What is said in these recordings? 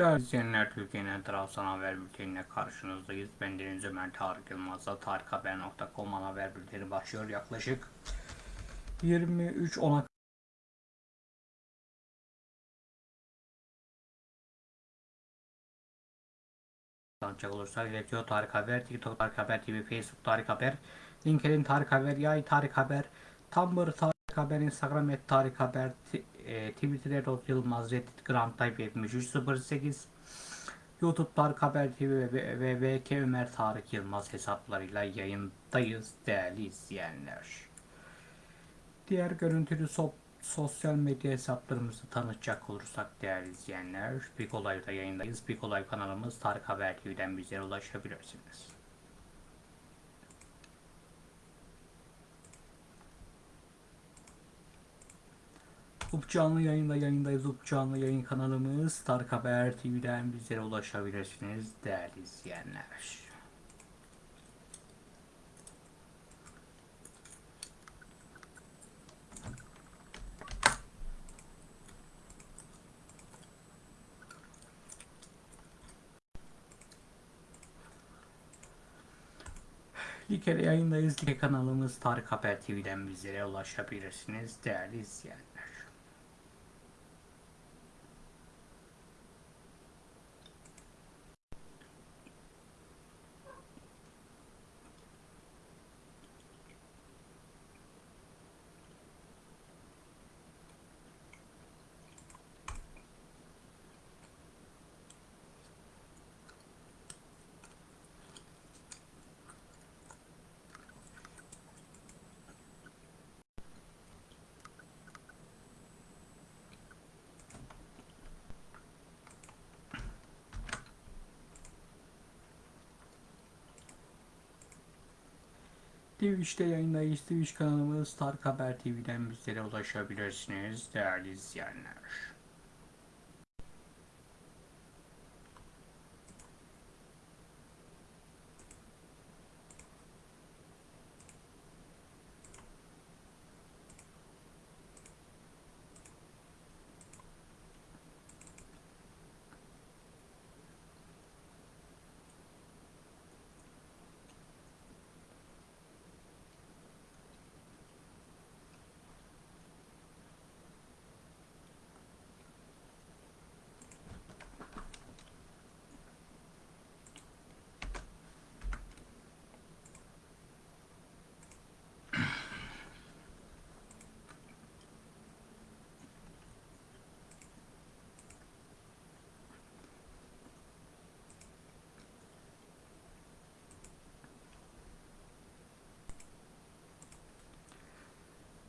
Değerli izleyenler Türkiye'nin tarafsız haber bülteniyle karşınızdayız. Ben Deniz Ömer Tarık Yılmaz'la tarikhaber.com haber bülteni başlıyor. Yaklaşık 23.10'a Tanıcak olursak iletiyor Tarık Haber, TikTok Tarık Haber TV, Facebook Tarık Haber, LinkedIn Tarık Haber, Yay Tarık Haber, Tumblr Tarık Haber, Instagram et Tarık Haber, e, Twitter et Yılmaz, Reddit Grand Type 7308, YouTube Tarık Haber TV ve, ve VK Ömer Tarık Yılmaz hesaplarıyla yayındayız değerli izleyenler. Diğer görüntülü so- sosyal medya hesaplarımızı tanıtacak olursak değerli izleyenler, Big Olay'da yayındayız. Big Olay kanalımız Tarık Haber TV'den bizlere ulaşabilirsiniz. Up canlı yayında yayındayız. Up canlı yayın kanalımız Tarık Haber TV'den bizlere ulaşabilirsiniz değerli izleyenler. Like yayındayız. Like kanalımız Tarık Haber TV'den bizlere ulaşabilirsiniz değerli izleyenler. Twitch'te yayındayız. Twitch kanalımız Tarık Haber TV'den bizlere ulaşabilirsiniz değerli izleyenler.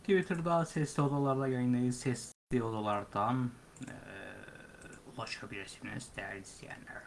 Twitter'da sesli odalarla yayındayız. Sesli odalardan eee, ulaşabilirsiniz değerli izleyenler.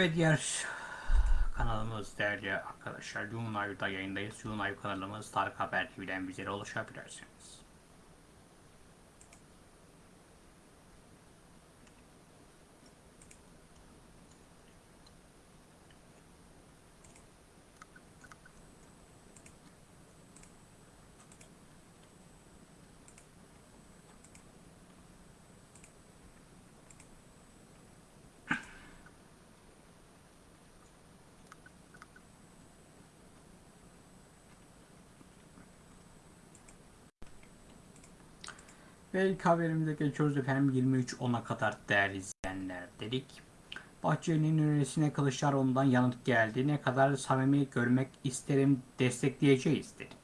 Evet diğer kanalımız değerli arkadaşlar YouLive'da yayındayız. YouLive kanalımız Tarık Haber TV'den bizlere ulaşabilirsiniz. Ve ilk haberimize geçiyoruz efendim 23.10'a kadar değerli izleyenler dedik. Bahçeli'nin önerisine Kılıçdaroğlu'ndan yanıt geldi. Ne kadar samimi görmek isterim destekleyeceğiz dedi.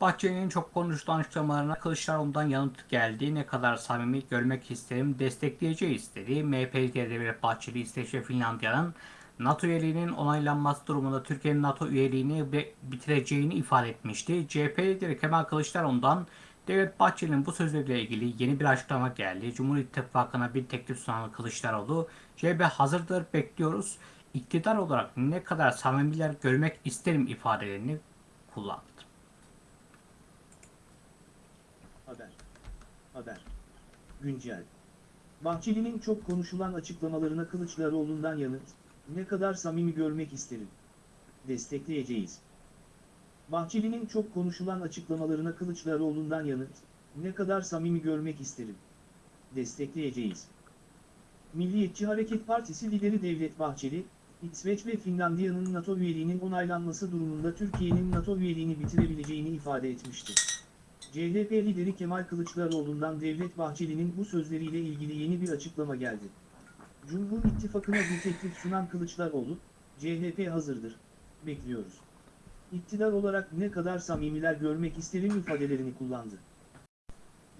Bahçeli'nin çok konuşulan açıklamalarına Kılıçdaroğlu'ndan yanıt geldi. Ne kadar samimi görmek isterim destekleyeceğiz dedi. MHP lideri Devlet Bahçeli İsveç ve Finlandiya'nın NATO üyeliğinin onaylanması durumunda Türkiye'nin NATO üyeliğini bitireceğini ifade etmişti. CHP lideri Kemal Kılıçdaroğlu'ndan Devlet Bahçeli'nin bu sözleriyle ilgili yeni bir açıklama geldi. Cumhur İttifakı'na bir teklif sunan Kılıçdaroğlu, CHP hazırdır bekliyoruz. İktidar olarak ne kadar samimiler görmek isterim ifadelerini kullandı. Haber. Haber. Güncel. Bahçeli'nin çok konuşulan açıklamalarına Kılıçdaroğlu'ndan yanıt, ne kadar samimi görmek isterim. Destekleyeceğiz. Bahçeli'nin çok konuşulan açıklamalarına Kılıçdaroğlu'ndan yanıt, ne kadar samimi görmek isterim. Destekleyeceğiz. Milliyetçi Hareket Partisi lideri Devlet Bahçeli, İsveç ve Finlandiya'nın NATO üyeliğinin onaylanması durumunda Türkiye'nin NATO üyeliğini bitirebileceğini ifade etmişti. CHP lideri Kemal Kılıçdaroğlu'ndan Devlet Bahçeli'nin bu sözleriyle ilgili yeni bir açıklama geldi. Cumhur İttifakı'na bir teklif sunan Kılıçdaroğlu, CHP hazırdır, bekliyoruz. İktidar olarak ne kadar samimiler görmek isterim ifadelerini kullandı.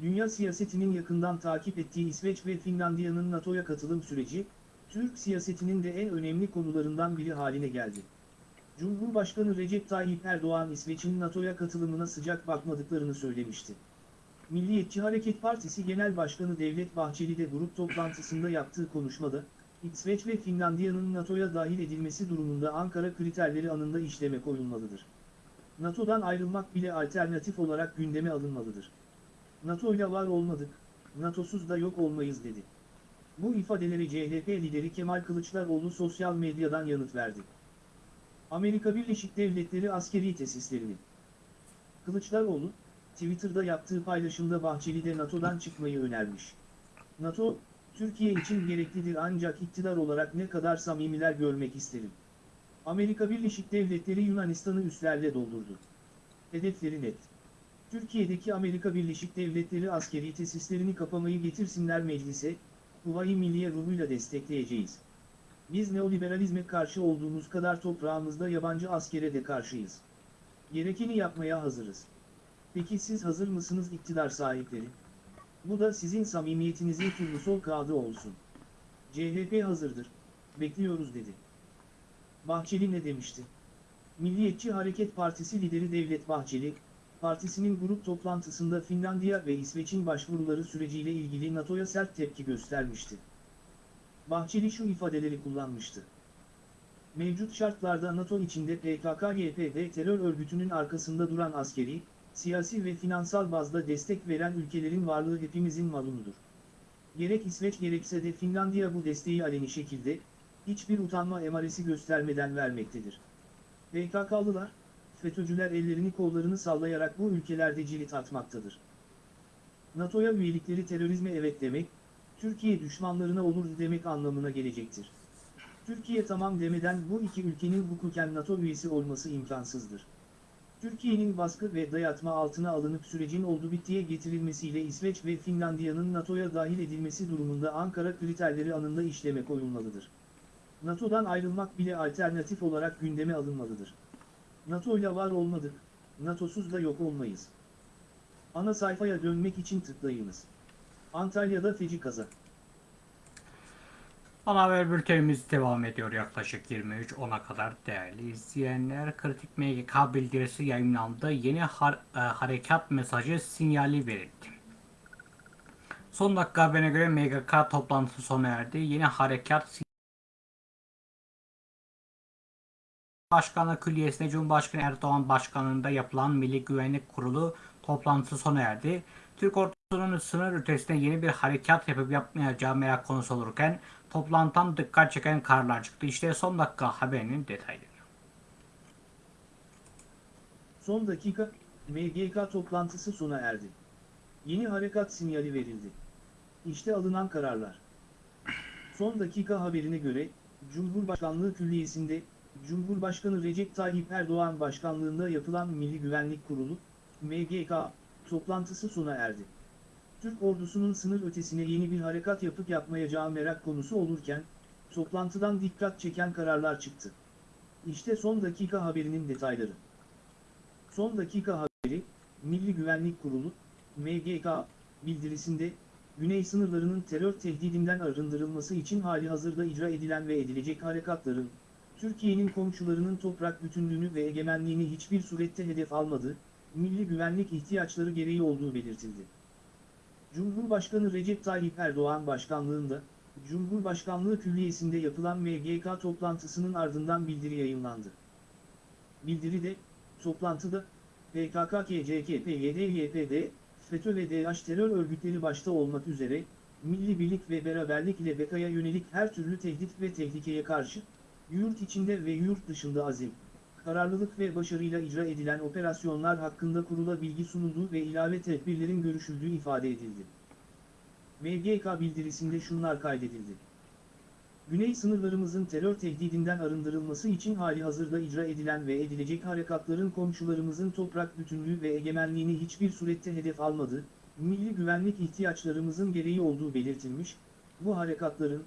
Dünya siyasetinin yakından takip ettiği İsveç ve Finlandiya'nın NATO'ya katılım süreci, Türk siyasetinin de en önemli konularından biri haline geldi. Cumhurbaşkanı Recep Tayyip Erdoğan İsveç'in NATO'ya katılımına sıcak bakmadıklarını söylemişti. Milliyetçi Hareket Partisi Genel Başkanı Devlet Bahçeli de grup toplantısında yaptığı konuşmada, İsveç ve Finlandiya'nın NATO'ya dahil edilmesi durumunda Ankara kriterleri anında işleme koyulmalıdır. NATO'dan ayrılmak bile alternatif olarak gündeme alınmalıdır. NATO ile var olmadık, NATO'suz da yok olmayız dedi. Bu ifadeleri CHP lideri Kemal Kılıçdaroğlu sosyal medyadan yanıt verdi. Amerika Birleşik Devletleri askeri tesislerini. Kılıçdaroğlu, Twitter'da yaptığı paylaşımda Bahçeli'de NATO'dan çıkmayı önermiş. NATO, Türkiye için gereklidir ancak iktidar olarak ne kadar samimiler görmek isterim. Amerika Birleşik Devletleri Yunanistan'ı üslerle doldurdu. Hedefleri net. Türkiye'deki Amerika Birleşik Devletleri askeri tesislerini kapamayı getirsinler meclise, Huvayi Milliye ruhuyla destekleyeceğiz. Biz neoliberalizme karşı olduğumuz kadar toprağımızda yabancı askere de karşıyız. Gerekeni yapmaya hazırız. Peki siz hazır mısınız iktidar sahipleri? Bu da sizin samimiyetinizin turnusol kağıdı olsun. CHP hazırdır. Bekliyoruz dedi. Bahçeli ne demişti? Milliyetçi Hareket Partisi lideri Devlet Bahçeli, partisinin grup toplantısında Finlandiya ve İsveç'in başvuruları süreciyle ilgili NATO'ya sert tepki göstermişti. Bahçeli şu ifadeleri kullanmıştı. Mevcut şartlarda NATO içinde PKK-YPG terör örgütünün arkasında duran askeri, siyasi ve finansal bazda destek veren ülkelerin varlığı hepimizin malunudur. Gerek İsveç gerekse de Finlandiya bu desteği aleni şekilde, hiçbir utanma emaresi göstermeden vermektedir. PKK'lılar, FETÖ'cüler ellerini kollarını sallayarak bu ülkelerde cirit atmaktadır. NATO'ya üyelikleri terörizme evet demek, Türkiye düşmanlarına olur demek anlamına gelecektir. Türkiye tamam demeden bu iki ülkenin hukuken NATO üyesi olması imkansızdır. Türkiye'nin baskı ve dayatma altına alınıp sürecin oldu bittiye getirilmesiyle İsveç ve Finlandiya'nın NATO'ya dahil edilmesi durumunda Ankara kriterleri anında işleme koyulmalıdır. NATO'dan ayrılmak bile alternatif olarak gündeme alınmalıdır. NATO ile var olmadık, NATO'suz da yok olmayız. Ana sayfaya dönmek için tıklayınız. Antalya'da feci kaza. Ana haber bültenimiz devam ediyor yaklaşık 23.10'a kadar değerli izleyenler. Kritik MGK bildirisi yayınlandı. Yeni har- e, harekat mesajı sinyali verildi. Son dakika haberine göre MGK toplantısı sona erdi. Yeni harekat Başkanlığı Külliyesi'nde Cumhurbaşkanı Erdoğan Başkanlığında yapılan Milli Güvenlik Kurulu toplantısı sona erdi. Türk ordusunun sınır ötesinde yeni bir harekat yapıp yapmayacağı merak konusu olurken toplantıdan dikkat çeken kararlar çıktı. İşte son dakika haberinin detayları. Son dakika, MGK toplantısı sona erdi. Yeni harekat sinyali verildi. İşte alınan kararlar. Son dakika haberine göre, Cumhurbaşkanlığı Külliyesi'nde, Cumhurbaşkanı Recep Tayyip Erdoğan Başkanlığında yapılan Milli Güvenlik Kurulu, MGK, toplantısı sona erdi. Türk ordusunun sınır ötesine yeni bir harekat yapıp yapmayacağı merak konusu olurken, toplantıdan dikkat çeken kararlar çıktı. İşte son dakika haberinin detayları. Son dakika haberi, Milli Güvenlik Kurulu, MGK, bildirisinde, Güney sınırlarının terör tehdidinden arındırılması için hali hazırda icra edilen ve edilecek harekatların, Türkiye'nin komşularının toprak bütünlüğünü ve egemenliğini hiçbir surette hedef almadığı, milli güvenlik ihtiyaçları gereği olduğu belirtildi. Cumhurbaşkanı Recep Tayyip Erdoğan başkanlığında, Cumhurbaşkanlığı Külliyesi'nde yapılan MGK toplantısının ardından bildiri yayınlandı. Bildiride, toplantıda, PKK, KCK, PYD, FETÖ ve DH terör örgütleri başta olmak üzere, milli birlik ve beraberlik ile BK'ya yönelik her türlü tehdit ve tehlikeye karşı, yurt içinde ve yurt dışında azim, kararlılık ve başarıyla icra edilen operasyonlar hakkında kurula bilgi sunulduğu ve ilave tedbirlerin görüşüldüğü ifade edildi. MGK bildirisinde şunlar kaydedildi. Güney sınırlarımızın terör tehdidinden arındırılması için hali hazırda icra edilen ve edilecek harekatların komşularımızın toprak bütünlüğü ve egemenliğini hiçbir surette hedef almadığı, milli güvenlik ihtiyaçlarımızın gereği olduğu belirtilmiş, bu harekatların,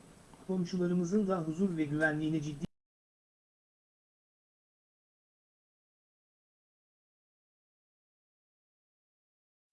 komşularımızın da huzur ve güvenliğine ciddi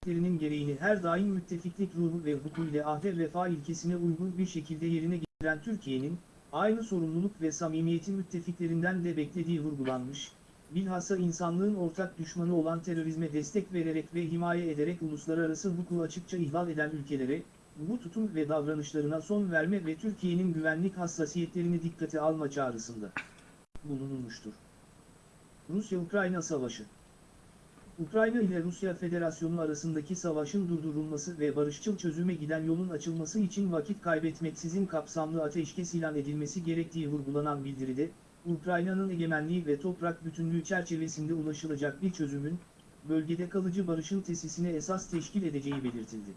lerinin gereğini her daim müttefiklik ruhu ve hukuku ile ahde vefa ilkesine uygun bir şekilde yerine getiren Türkiye'nin, aynı sorumluluk ve samimiyeti müttefiklerinden de beklediği vurgulanmış, bilhassa insanlığın ortak düşmanı olan terörizme destek vererek ve himaye ederek uluslararası hukuku açıkça ihlal eden ülkelere, bu tutum ve davranışlarına son verme ve Türkiye'nin güvenlik hassasiyetlerini dikkate alma çağrısında bulunulmuştur. Rusya-Ukrayna Savaşı Ukrayna ile Rusya Federasyonu arasındaki savaşın durdurulması ve barışçıl çözüme giden yolun açılması için vakit kaybetmeksizin kapsamlı ateşkes ilan edilmesi gerektiği vurgulanan bildiride, Ukrayna'nın egemenliği ve toprak bütünlüğü çerçevesinde ulaşılacak bir çözümün, bölgede kalıcı barışın tesisine esas teşkil edeceği belirtildi.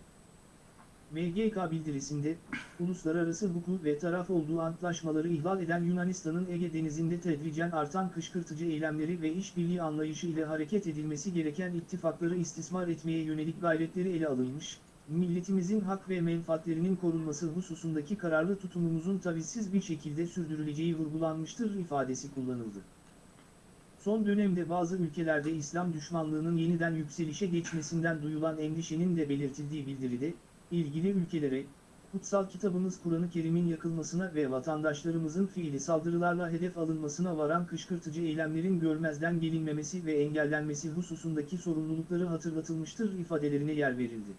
MGK bildirisinde, uluslararası hukuk ve taraf olduğu antlaşmaları ihlal eden Yunanistan'ın Ege Denizi'nde tedricen artan kışkırtıcı eylemleri ve işbirliği anlayışı ile hareket edilmesi gereken ittifakları istismar etmeye yönelik gayretleri ele alınmış, milletimizin hak ve menfaatlerinin korunması hususundaki kararlı tutumumuzun tavizsiz bir şekilde sürdürüleceği vurgulanmıştır ifadesi kullanıldı. Son dönemde bazı ülkelerde İslam düşmanlığının yeniden yükselişe geçmesinden duyulan endişenin de belirtildiği bildiride, ilgili ülkelere, kutsal kitabımız Kur'an-ı Kerim'in yakılmasına ve vatandaşlarımızın fiili saldırılarla hedef alınmasına varan kışkırtıcı eylemlerin görmezden gelinmemesi ve engellenmesi hususundaki sorumlulukları hatırlatılmıştır ifadelerine yer verildi.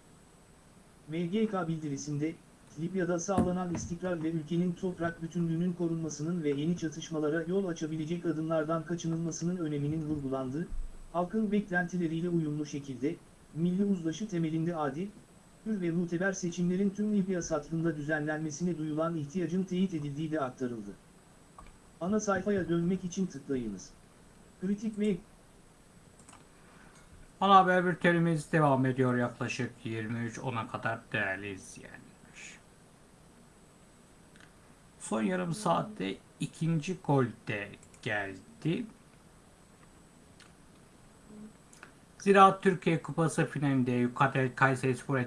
MGK bildirisinde, Libya'da sağlanan istikrar ve ülkenin toprak bütünlüğünün korunmasının ve yeni çatışmalara yol açabilecek adımlardan kaçınılmasının öneminin vurgulandığı, halkın beklentileriyle uyumlu şekilde, milli uzlaşı temelinde adil, hür ve muteber seçimlerin tüm Libya satrında düzenlenmesine duyulan ihtiyacın teyit edildiği de aktarıldı. Ana sayfaya dönmek için tıklayınız. Kritik Mail Ana haber bültenimiz devam ediyor yaklaşık 23.10'a kadar değerli izleyenler. Son yarım saatte ikinci gol de geldi. Ziraat Türkiye Kupası finalinde Yukatel Kayserispor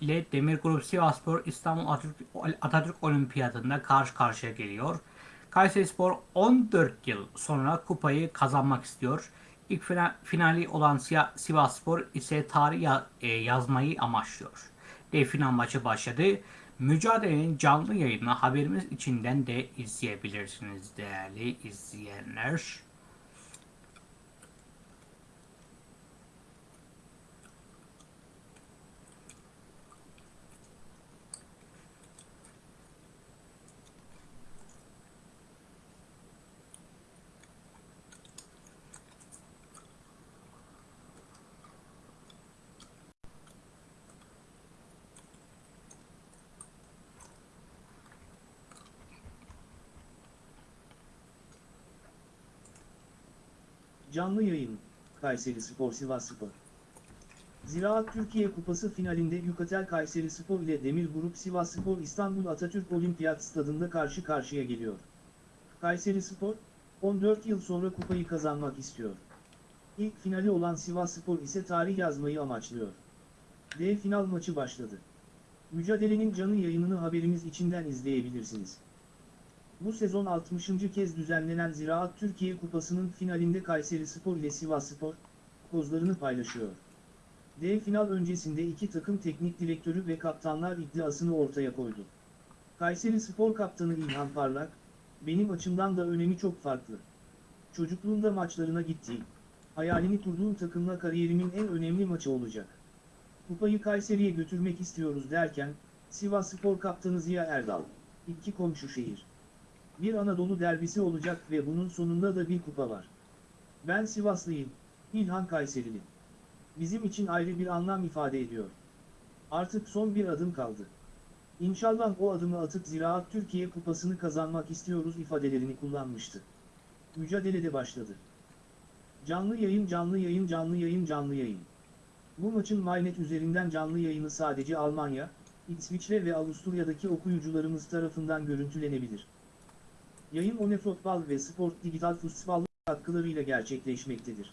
ile Demir Grup Sivasspor İstanbul Atatürk, Atatürk Olimpiyatı'nda karşı karşıya geliyor. Kayserispor 14 yıl sonra kupayı kazanmak istiyor. İlk finali olan Sivasspor ise tarih yazmayı amaçlıyor. Dev final maçı başladı. Mücadelenin canlı yayını haberimiz içinden de izleyebilirsiniz değerli izleyenler. Canlı yayın, Kayseri Spor Sivas Spor. Ziraat Türkiye Kupası finalinde Yukatel Kayseri Spor ile Demir Grup Sivas Spor İstanbul Atatürk Olimpiyat Stadında karşı karşıya geliyor. Kayseri Spor, 14 yıl sonra kupayı kazanmak istiyor. İlk finali olan Sivas Spor ise tarih yazmayı amaçlıyor. D final maçı başladı. Mücadelenin canlı yayınını haberimiz içinden izleyebilirsiniz. Bu sezon 60. kez düzenlenen Ziraat Türkiye Kupası'nın finalinde Kayseri Spor ile Sivas Spor, kozlarını paylaşıyor. D final öncesinde iki takım teknik direktörü ve kaptanlar iddiasını ortaya koydu. Kayseri Spor kaptanı İlhan Parlak, benim açımdan da önemi çok farklı. Çocukluğumda maçlarına gittiğim, hayalini kurduğum takımla kariyerimin en önemli maçı olacak. Kupayı Kayseri'ye götürmek istiyoruz derken, Sivas Spor kaptanı Ziya Erdal, iki komşu şehir. Bir Anadolu derbisi olacak ve bunun sonunda da bir kupa var. Ben Sivaslıyım, İlhan Kayserili. Bizim için ayrı bir anlam ifade ediyor. Artık son bir adım kaldı. İnşallah o adımı atıp Ziraat Türkiye Kupası'nı kazanmak istiyoruz ifadelerini kullanmıştı. Mücadele de başladı. Canlı yayın canlı yayın canlı yayın canlı yayın. Bu maçın MyNet üzerinden canlı yayını sadece Almanya, İsviçre ve Avusturya'daki okuyucularımız tarafından görüntülenebilir. Yayın One ve Sport Digital Futsal katkılarıyla gerçekleşmektedir.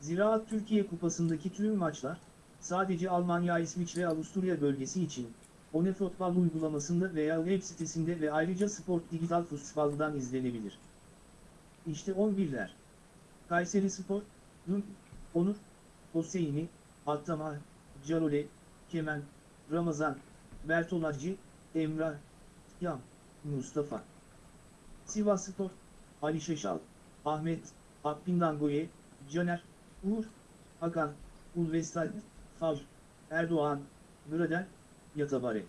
Ziraat Türkiye Kupası'ndaki tüm maçlar, sadece Almanya, İsviçre, Avusturya bölgesi için, One uygulamasında veya web sitesinde ve ayrıca Sport Digital Futsal'dan izlenebilir. İşte 11'ler. Kayseri Spor, Dün, Onur, Hoseyni, Attama, Carole, Kemen, Ramazan, Bertolacı, Emrah, Yam, Mustafa. Sivas Spor, Ali Şeşal, Ahmet, Akbindangoye, Caner, Uğur, Hakan, Ulvestal, Fav, Erdoğan, Gradel, Yatabare.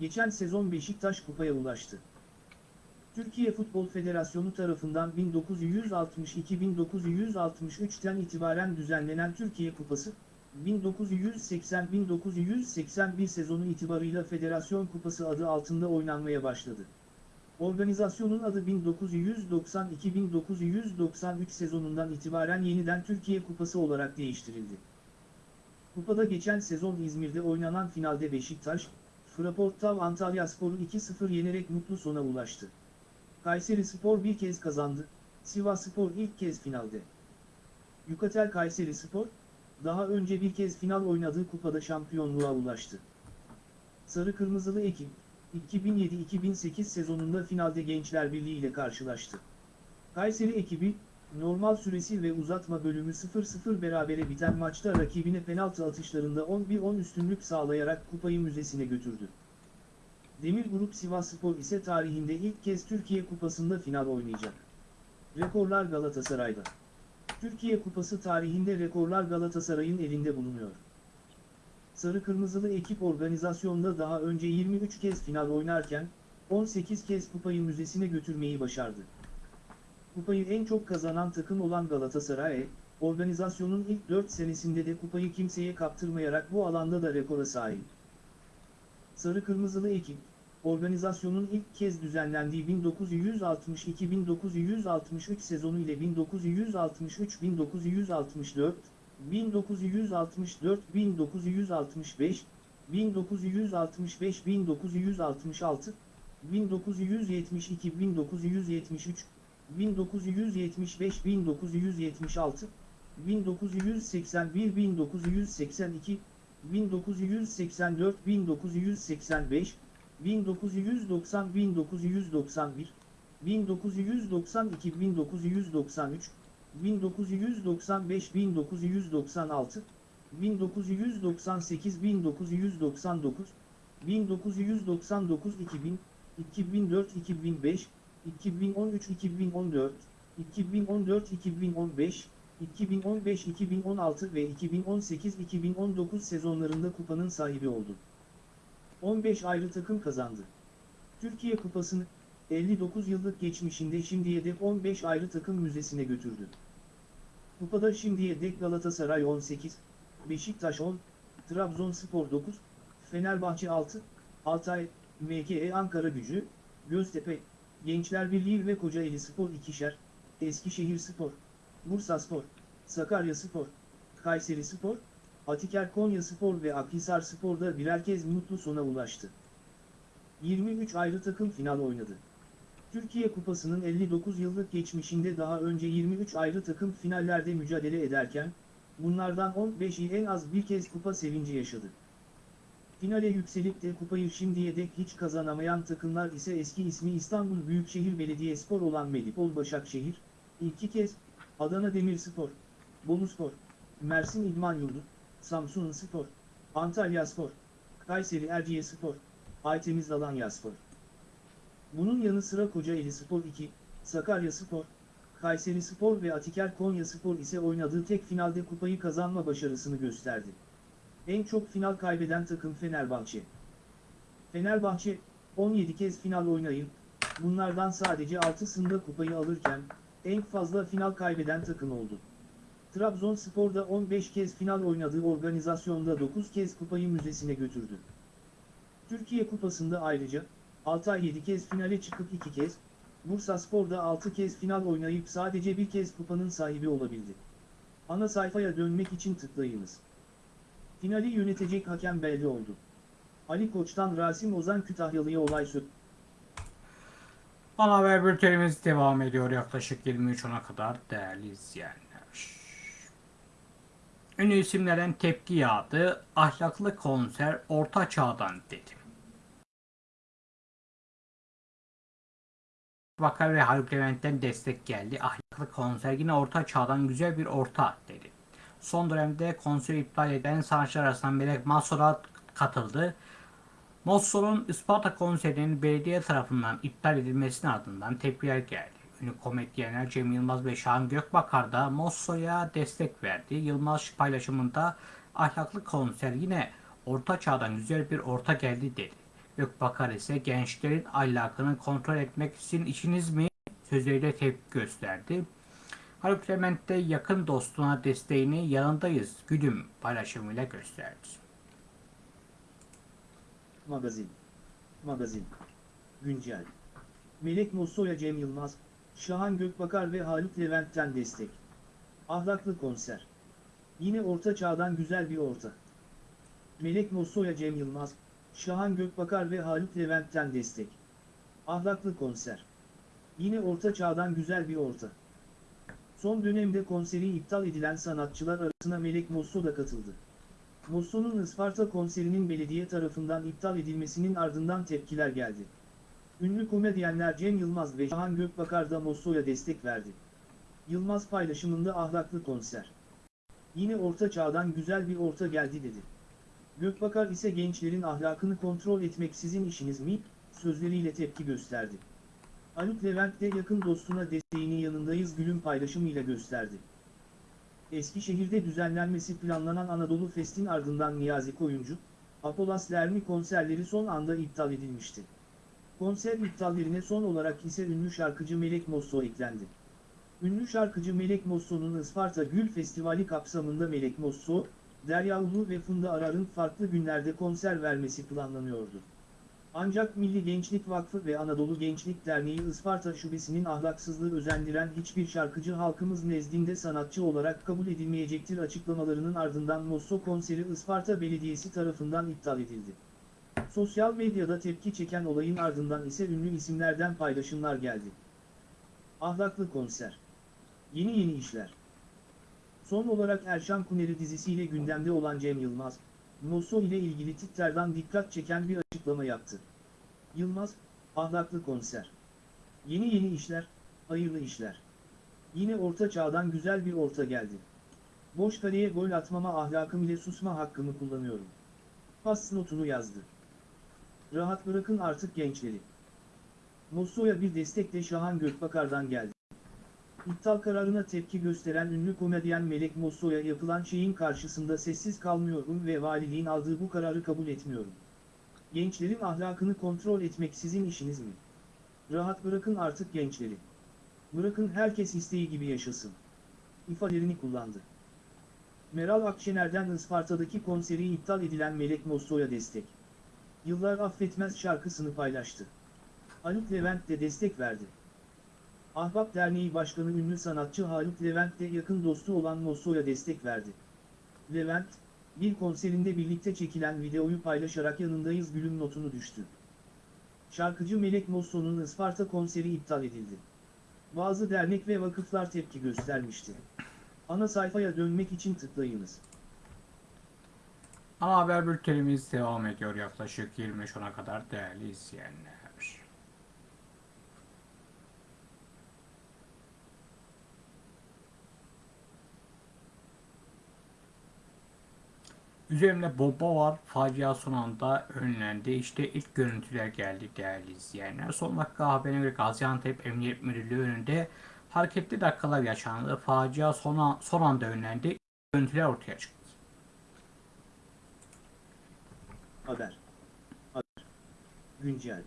Geçen sezon Beşiktaş kupaya ulaştı. Türkiye Futbol Federasyonu tarafından 1962-1963'ten itibaren düzenlenen Türkiye Kupası, 1980-1981 sezonu itibarıyla Federasyon Kupası adı altında oynanmaya başladı. Organizasyonun adı 1992-1993 sezonundan itibaren yeniden Türkiye Kupası olarak değiştirildi. Kupada geçen sezon İzmir'de oynanan finalde Beşiktaş, Fraportav Antalya Spor'u 2-0 yenerek mutlu sona ulaştı. Kayseri Spor bir kez kazandı, Sivas Spor ilk kez finalde. Yukatel Kayseri Spor, daha önce bir kez final oynadığı kupada şampiyonluğa ulaştı. Sarı Kırmızılı ekip, 2007-2008 sezonunda finalde Gençler Birliği ile karşılaştı. Kayseri ekibi, normal süresi ve uzatma bölümü 0-0 berabere biten maçta rakibine penaltı atışlarında 11-10 üstünlük sağlayarak kupayı müzesine götürdü. Demir Grup Sivasspor ise tarihinde ilk kez Türkiye Kupası'nda final oynayacak. Rekorlar Galatasaray'da. Türkiye Kupası tarihinde rekorlar Galatasaray'ın elinde bulunuyor. Sarı Kırmızılı ekip organizasyonda daha önce 23 kez final oynarken, 18 kez kupayı müzesine götürmeyi başardı. Kupayı en çok kazanan takım olan Galatasaray, organizasyonun ilk 4 senesinde de kupayı kimseye kaptırmayarak bu alanda da rekora sahip. Sarı Kırmızılı ekip, organizasyonun ilk kez düzenlendiği 1962-1963 sezonu ile 1963-1964, 1964-1965, 1965-1966, 1972-1973, 1975-1976, 1981-1982, 1984-1985, 1990-1991, 1992-1993, 1995-1996, 1998-1999, 1999-2000, 2004-2005, 2013-2014, 2014-2015, 2015-2016 ve 2018-2019 sezonlarında kupanın sahibi oldu. 15 ayrı takım kazandı. Türkiye Kupası'nı 59 yıllık geçmişinde şimdiye dek 15 ayrı takım müzesine götürdü. Kupada şimdiye dek Galatasaray 18, Beşiktaş 10, Trabzonspor 9, Fenerbahçe 6, Altay, MKE Ankara Gücü, Göztepe, Gençler Birliği ve Kocaeli Spor ikişer, Eskişehir Spor, Bursaspor, Sakaryaspor, Kayserispor, Atiker Konyaspor ve Akhisarspor da birer kez mutlu sona ulaştı. 23 ayrı takım final oynadı. Türkiye Kupası'nın 59 yıllık geçmişinde daha önce 23 ayrı takım finallerde mücadele ederken, bunlardan 15'i en az bir kez kupa sevinci yaşadı. Finale yükselip de kupayı şimdiye dek hiç kazanamayan takımlar ise eski ismi İstanbul Büyükşehir Belediyespor olan Medipol Başakşehir, iki kez, Adana Demirspor, Boluspor, Mersin İdman Yurdu, Samsun Spor, Antalya Spor, Kayseri Erciyesspor, Aytemiz Alanyaspor. Bunun yanı sıra Kocaeli Spor 2, Sakarya Spor, Kayseri Spor ve Atiker Konya Spor ise oynadığı tek finalde kupayı kazanma başarısını gösterdi. En çok final kaybeden takım Fenerbahçe. Fenerbahçe, 17 kez final oynayıp, bunlardan sadece 6'sında kupayı alırken, en fazla final kaybeden takım oldu. Trabzonspor da 15 kez final oynadığı organizasyonda 9 kez kupayı müzesine götürdü. Türkiye Kupası'nda ayrıca, Altay 7 kez finale çıkıp 2 kez, Bursaspor'da 6 kez final oynayıp sadece bir kez kupanın sahibi olabildi. Ana sayfaya dönmek için tıklayınız. Finali yönetecek hakem belli oldu. Ali Koç'tan Rasim Ozan Kütahyalı'ya olay sö... Ana haber bültenimiz devam ediyor yaklaşık 23.10'a kadar değerli izleyenler. Ünlü isimlerden tepki yağdı. Ahlaklı konser orta çağdan dedi. Bakar ve Haluk Levent'ten destek geldi. Ahlaklı konser yine orta çağdan güzel bir orta dedi. Son dönemde konseri iptal eden sanatçılar arasından Melek Masora katıldı. Mossor'un Isparta konserinin belediye tarafından iptal edilmesinin ardından tepkiler geldi. Ünlü komedyenler Cem Yılmaz ve Şahan Gökbakar da Mossor'a destek verdi. Yılmaz paylaşımında ahlaklı konser yine orta çağdan güzel bir orta geldi dedi. Gökbakar ise gençlerin ahlakını kontrol etmek sizin işiniz mi sözleriyle tepki gösterdi. Haluk Levent de yakın dostuna desteğini yanındayız gülüm paylaşımıyla gösterdi. Magazin. Magazin. Güncel. Melek Mosso'ya Cem Yılmaz, Şahan Gökbakar ve Haluk Levent'ten destek. Ahlaklı konser. Yine orta çağdan güzel bir orta. Melek Mosso'ya Cem Yılmaz, Şahan Gökbakar ve Haluk Levent'ten destek. Ahlaklı konser. Yine orta çağdan güzel bir orta. Son dönemde konseri iptal edilen sanatçılar arasına Melek Mosso da katıldı. Mosso'nun Isparta konserinin belediye tarafından iptal edilmesinin ardından tepkiler geldi. Ünlü komedyenler Cem Yılmaz ve Şahan Gökbakar da Mosso'ya destek verdi. Yılmaz paylaşımında ahlaklı konser. Yine orta çağdan güzel bir orta geldi dedi. Gökbakar ise gençlerin ahlakını kontrol etmek sizin işiniz mi, sözleriyle tepki gösterdi. Haluk Levent de yakın dostuna desteğini yanındayız gülüm paylaşımıyla gösterdi. Eskişehir'de düzenlenmesi planlanan Anadolu Fest'in ardından Niyazi Koyuncu, Apolas Lermi konserleri son anda iptal edilmişti. Konser iptallerine son olarak ise ünlü şarkıcı Melek Mosso eklendi. Ünlü şarkıcı Melek Mosso'nun Isparta Gül Festivali kapsamında Melek Mosso, Derya Ulu ve Funda Arar'ın farklı günlerde konser vermesi planlanıyordu. Ancak Milli Gençlik Vakfı ve Anadolu Gençlik Derneği Isparta Şubesi'nin ahlaksızlığı özendiren hiçbir şarkıcı halkımız nezdinde sanatçı olarak kabul edilmeyecektir açıklamalarının ardından Mosso konseri Isparta Belediyesi tarafından iptal edildi. Sosyal medyada tepki çeken olayın ardından ise ünlü isimlerden paylaşımlar geldi. Ahlaklı konser. Yeni yeni işler. Son olarak Erşan Kuneri dizisiyle gündemde olan Cem Yılmaz, Mosso ile ilgili Twitter'dan dikkat çeken bir açıklama yaptı. Yılmaz, ahlaklı konser. Yeni yeni işler, hayırlı işler. Yine orta çağdan güzel bir orta geldi. Boş kaleye gol atmama ahlakım ile susma hakkımı kullanıyorum. Pas notunu yazdı. Rahat bırakın artık gençleri. Mosso'ya bir destek de Şahan Gökbakar'dan geldi. İptal kararına tepki gösteren ünlü komedyen Melek Mosso'ya yapılan şeyin karşısında sessiz kalmıyorum ve valiliğin aldığı bu kararı kabul etmiyorum. Gençlerin ahlakını kontrol etmek sizin işiniz mi? Rahat bırakın artık gençleri. Bırakın herkes isteği gibi yaşasın. İfadelerini kullandı. Meral Akşener'den Isparta'daki konseri iptal edilen Melek Mosso'ya destek. Yıllar affetmez şarkısını paylaştı. Haluk Levent de destek verdi. Ahbap Derneği Başkanı ünlü sanatçı Haluk Levent de yakın dostu olan Mosso'ya destek verdi. Levent, bir konserinde birlikte çekilen videoyu paylaşarak yanındayız gülüm notunu düştü. Şarkıcı Melek Mosso'nun Isparta konseri iptal edildi. Bazı dernek ve vakıflar tepki göstermişti. Ana sayfaya dönmek için tıklayınız. Ana haber bültenimiz devam ediyor yaklaşık 23.10'a kadar değerli izleyenler. Üzerimde bomba var. Facia son anda önlendi. İşte ilk görüntüler geldi değerli izleyenler. Son dakika haberine göre Gaziantep Emniyet Müdürlüğü önünde hareketli dakikalar yaşandı. Facia son, an- son anda önlendi. İlk görüntüler ortaya çıktı. Haber. Haber. Güncel.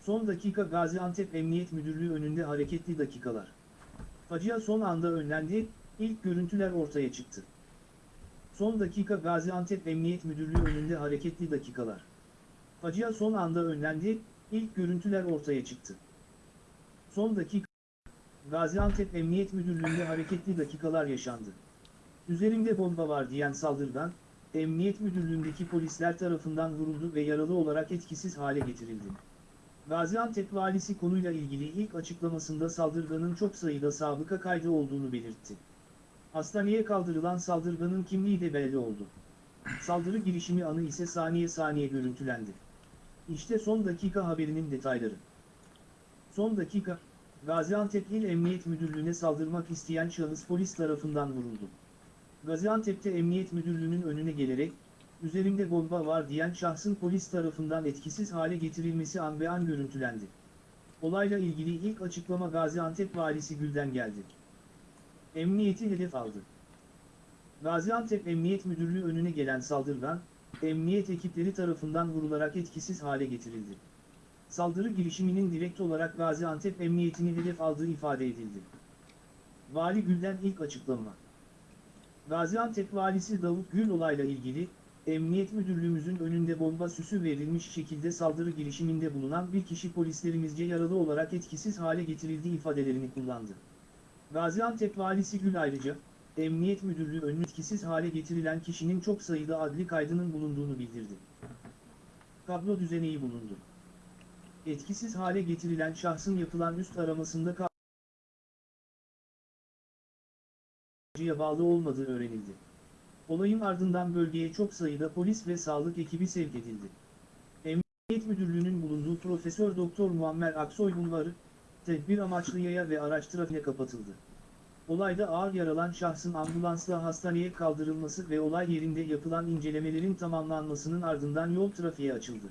Son dakika Gaziantep Emniyet Müdürlüğü önünde hareketli dakikalar. Facia son anda önlendi, ilk görüntüler ortaya çıktı. Son dakika Gaziantep Emniyet Müdürlüğü önünde hareketli dakikalar. Facia son anda önlendi, ilk görüntüler ortaya çıktı. Son dakika Gaziantep Emniyet Müdürlüğü'nde hareketli dakikalar yaşandı. Üzerimde bomba var diyen saldırgan, Emniyet Müdürlüğü'ndeki polisler tarafından vuruldu ve yaralı olarak etkisiz hale getirildi. Gaziantep valisi konuyla ilgili ilk açıklamasında saldırganın çok sayıda sabıka kaydı olduğunu belirtti. Hastaneye kaldırılan saldırganın kimliği de belli oldu. Saldırı girişimi anı ise saniye saniye görüntülendi. İşte son dakika haberinin detayları. Son dakika, Gaziantep İl Emniyet Müdürlüğü'ne saldırmak isteyen şahıs polis tarafından vuruldu. Gaziantep'te Emniyet Müdürlüğü'nün önüne gelerek, üzerimde bomba var diyen şahsın polis tarafından etkisiz hale getirilmesi an be an görüntülendi. Olayla ilgili ilk açıklama Gaziantep Valisi Gül'den geldi. Emniyeti hedef aldı. Gaziantep Emniyet Müdürlüğü önüne gelen saldırgan, emniyet ekipleri tarafından vurularak etkisiz hale getirildi. Saldırı girişiminin direkt olarak Gaziantep Emniyetini hedef aldığı ifade edildi. Vali Gül'den ilk açıklama. Gaziantep Valisi Davut Gül olayla ilgili, Emniyet Müdürlüğümüzün önünde bomba süsü verilmiş şekilde saldırı girişiminde bulunan bir kişi polislerimizce yaralı olarak etkisiz hale getirildi ifadelerini kullandı. Gaziantep Valisi Gül ayrıca, Emniyet Müdürlüğü önüne etkisiz hale getirilen kişinin çok sayıda adli kaydının bulunduğunu bildirdi. Kablo düzeneği bulundu. Etkisiz hale getirilen şahsın yapılan üst aramasında kabloya bağlı olmadığı öğrenildi. Olayın ardından bölgeye çok sayıda polis ve sağlık ekibi sevk edildi. Emniyet Müdürlüğü'nün bulunduğu Profesör Doktor Muammer Aksoy Bulvarı, tedbir amaçlı yaya ve araç trafiğe kapatıldı. Olayda ağır yaralan şahsın ambulansla hastaneye kaldırılması ve olay yerinde yapılan incelemelerin tamamlanmasının ardından yol trafiğe açıldı.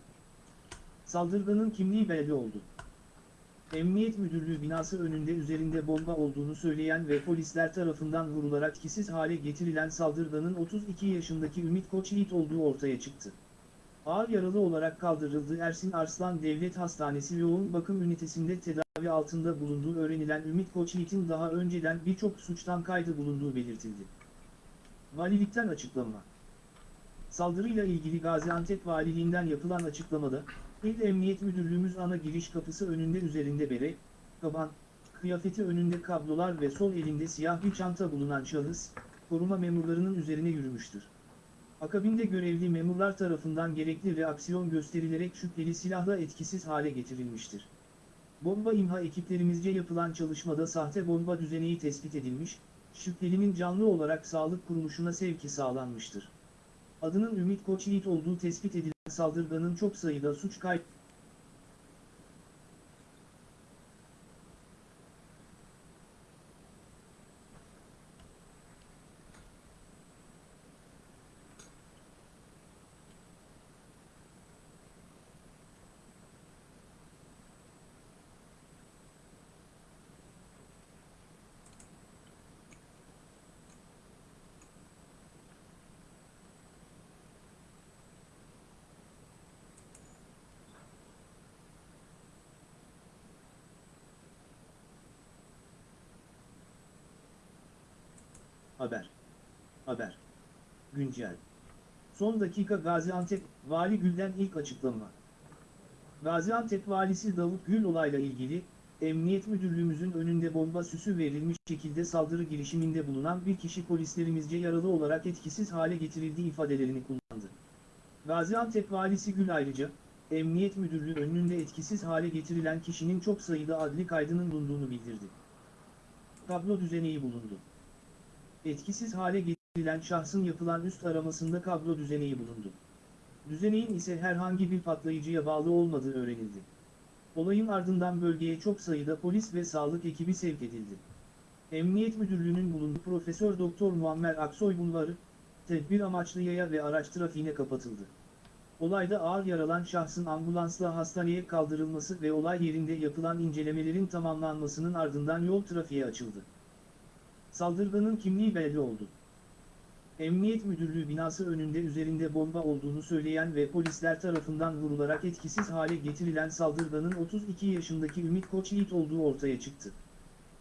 Saldırganın kimliği belli oldu. Emniyet Müdürlüğü binası önünde üzerinde bomba olduğunu söyleyen ve polisler tarafından vurularak etkisiz hale getirilen saldırganın 32 yaşındaki Ümit Koç Yiğit olduğu ortaya çıktı. Ağır yaralı olarak kaldırıldığı Ersin Arslan Devlet Hastanesi yoğun bakım ünitesinde tedavi altında bulunduğu öğrenilen Ümit Koç Yiğit'in daha önceden birçok suçtan kaydı bulunduğu belirtildi. Valilikten açıklama. Saldırıyla ilgili Gaziantep Valiliğinden yapılan açıklamada, İl Emniyet Müdürlüğümüz ana giriş kapısı önünde üzerinde bere, kaban, kıyafeti önünde kablolar ve sol elinde siyah bir çanta bulunan şahıs, koruma memurlarının üzerine yürümüştür. Akabinde görevli memurlar tarafından gerekli reaksiyon gösterilerek şüpheli silahla etkisiz hale getirilmiştir. Bomba imha ekiplerimizce yapılan çalışmada sahte bomba düzeneği tespit edilmiş, şüphelinin canlı olarak sağlık kuruluşuna sevki sağlanmıştır. Adının Ümit Koç Yiğit olduğu tespit edilen saldırganın çok sayıda suç kayıt Haber. Haber. Güncel. Son dakika Gaziantep Vali Gül'den ilk açıklama. Gaziantep Valisi Davut Gül olayla ilgili Emniyet Müdürlüğümüzün önünde bomba süsü verilmiş şekilde saldırı girişiminde bulunan bir kişi polislerimizce yaralı olarak etkisiz hale getirildiği ifadelerini kullandı. Gaziantep Valisi Gül ayrıca, Emniyet Müdürlüğü önünde etkisiz hale getirilen kişinin çok sayıda adli kaydının bulunduğunu bildirdi. Kablo düzeneği bulundu. Etkisiz hale getirilen şahsın yapılan üst aramasında kablo düzeneği bulundu. Düzeneğin ise herhangi bir patlayıcıya bağlı olmadığı öğrenildi. Olayın ardından bölgeye çok sayıda polis ve sağlık ekibi sevk edildi. Emniyet Müdürlüğü'nün bulunduğu Profesör Doktor Muammer Aksoy Bulvarı, tedbir amaçlı yaya ve araç trafiğine kapatıldı. Olayda ağır yaralan şahsın ambulansla hastaneye kaldırılması ve olay yerinde yapılan incelemelerin tamamlanmasının ardından yol trafiğe açıldı. Saldırganın kimliği belli oldu. Emniyet Müdürlüğü binası önünde üzerinde bomba olduğunu söyleyen ve polisler tarafından vurularak etkisiz hale getirilen saldırganın 32 yaşındaki Ümit Koçyiğit olduğu ortaya çıktı.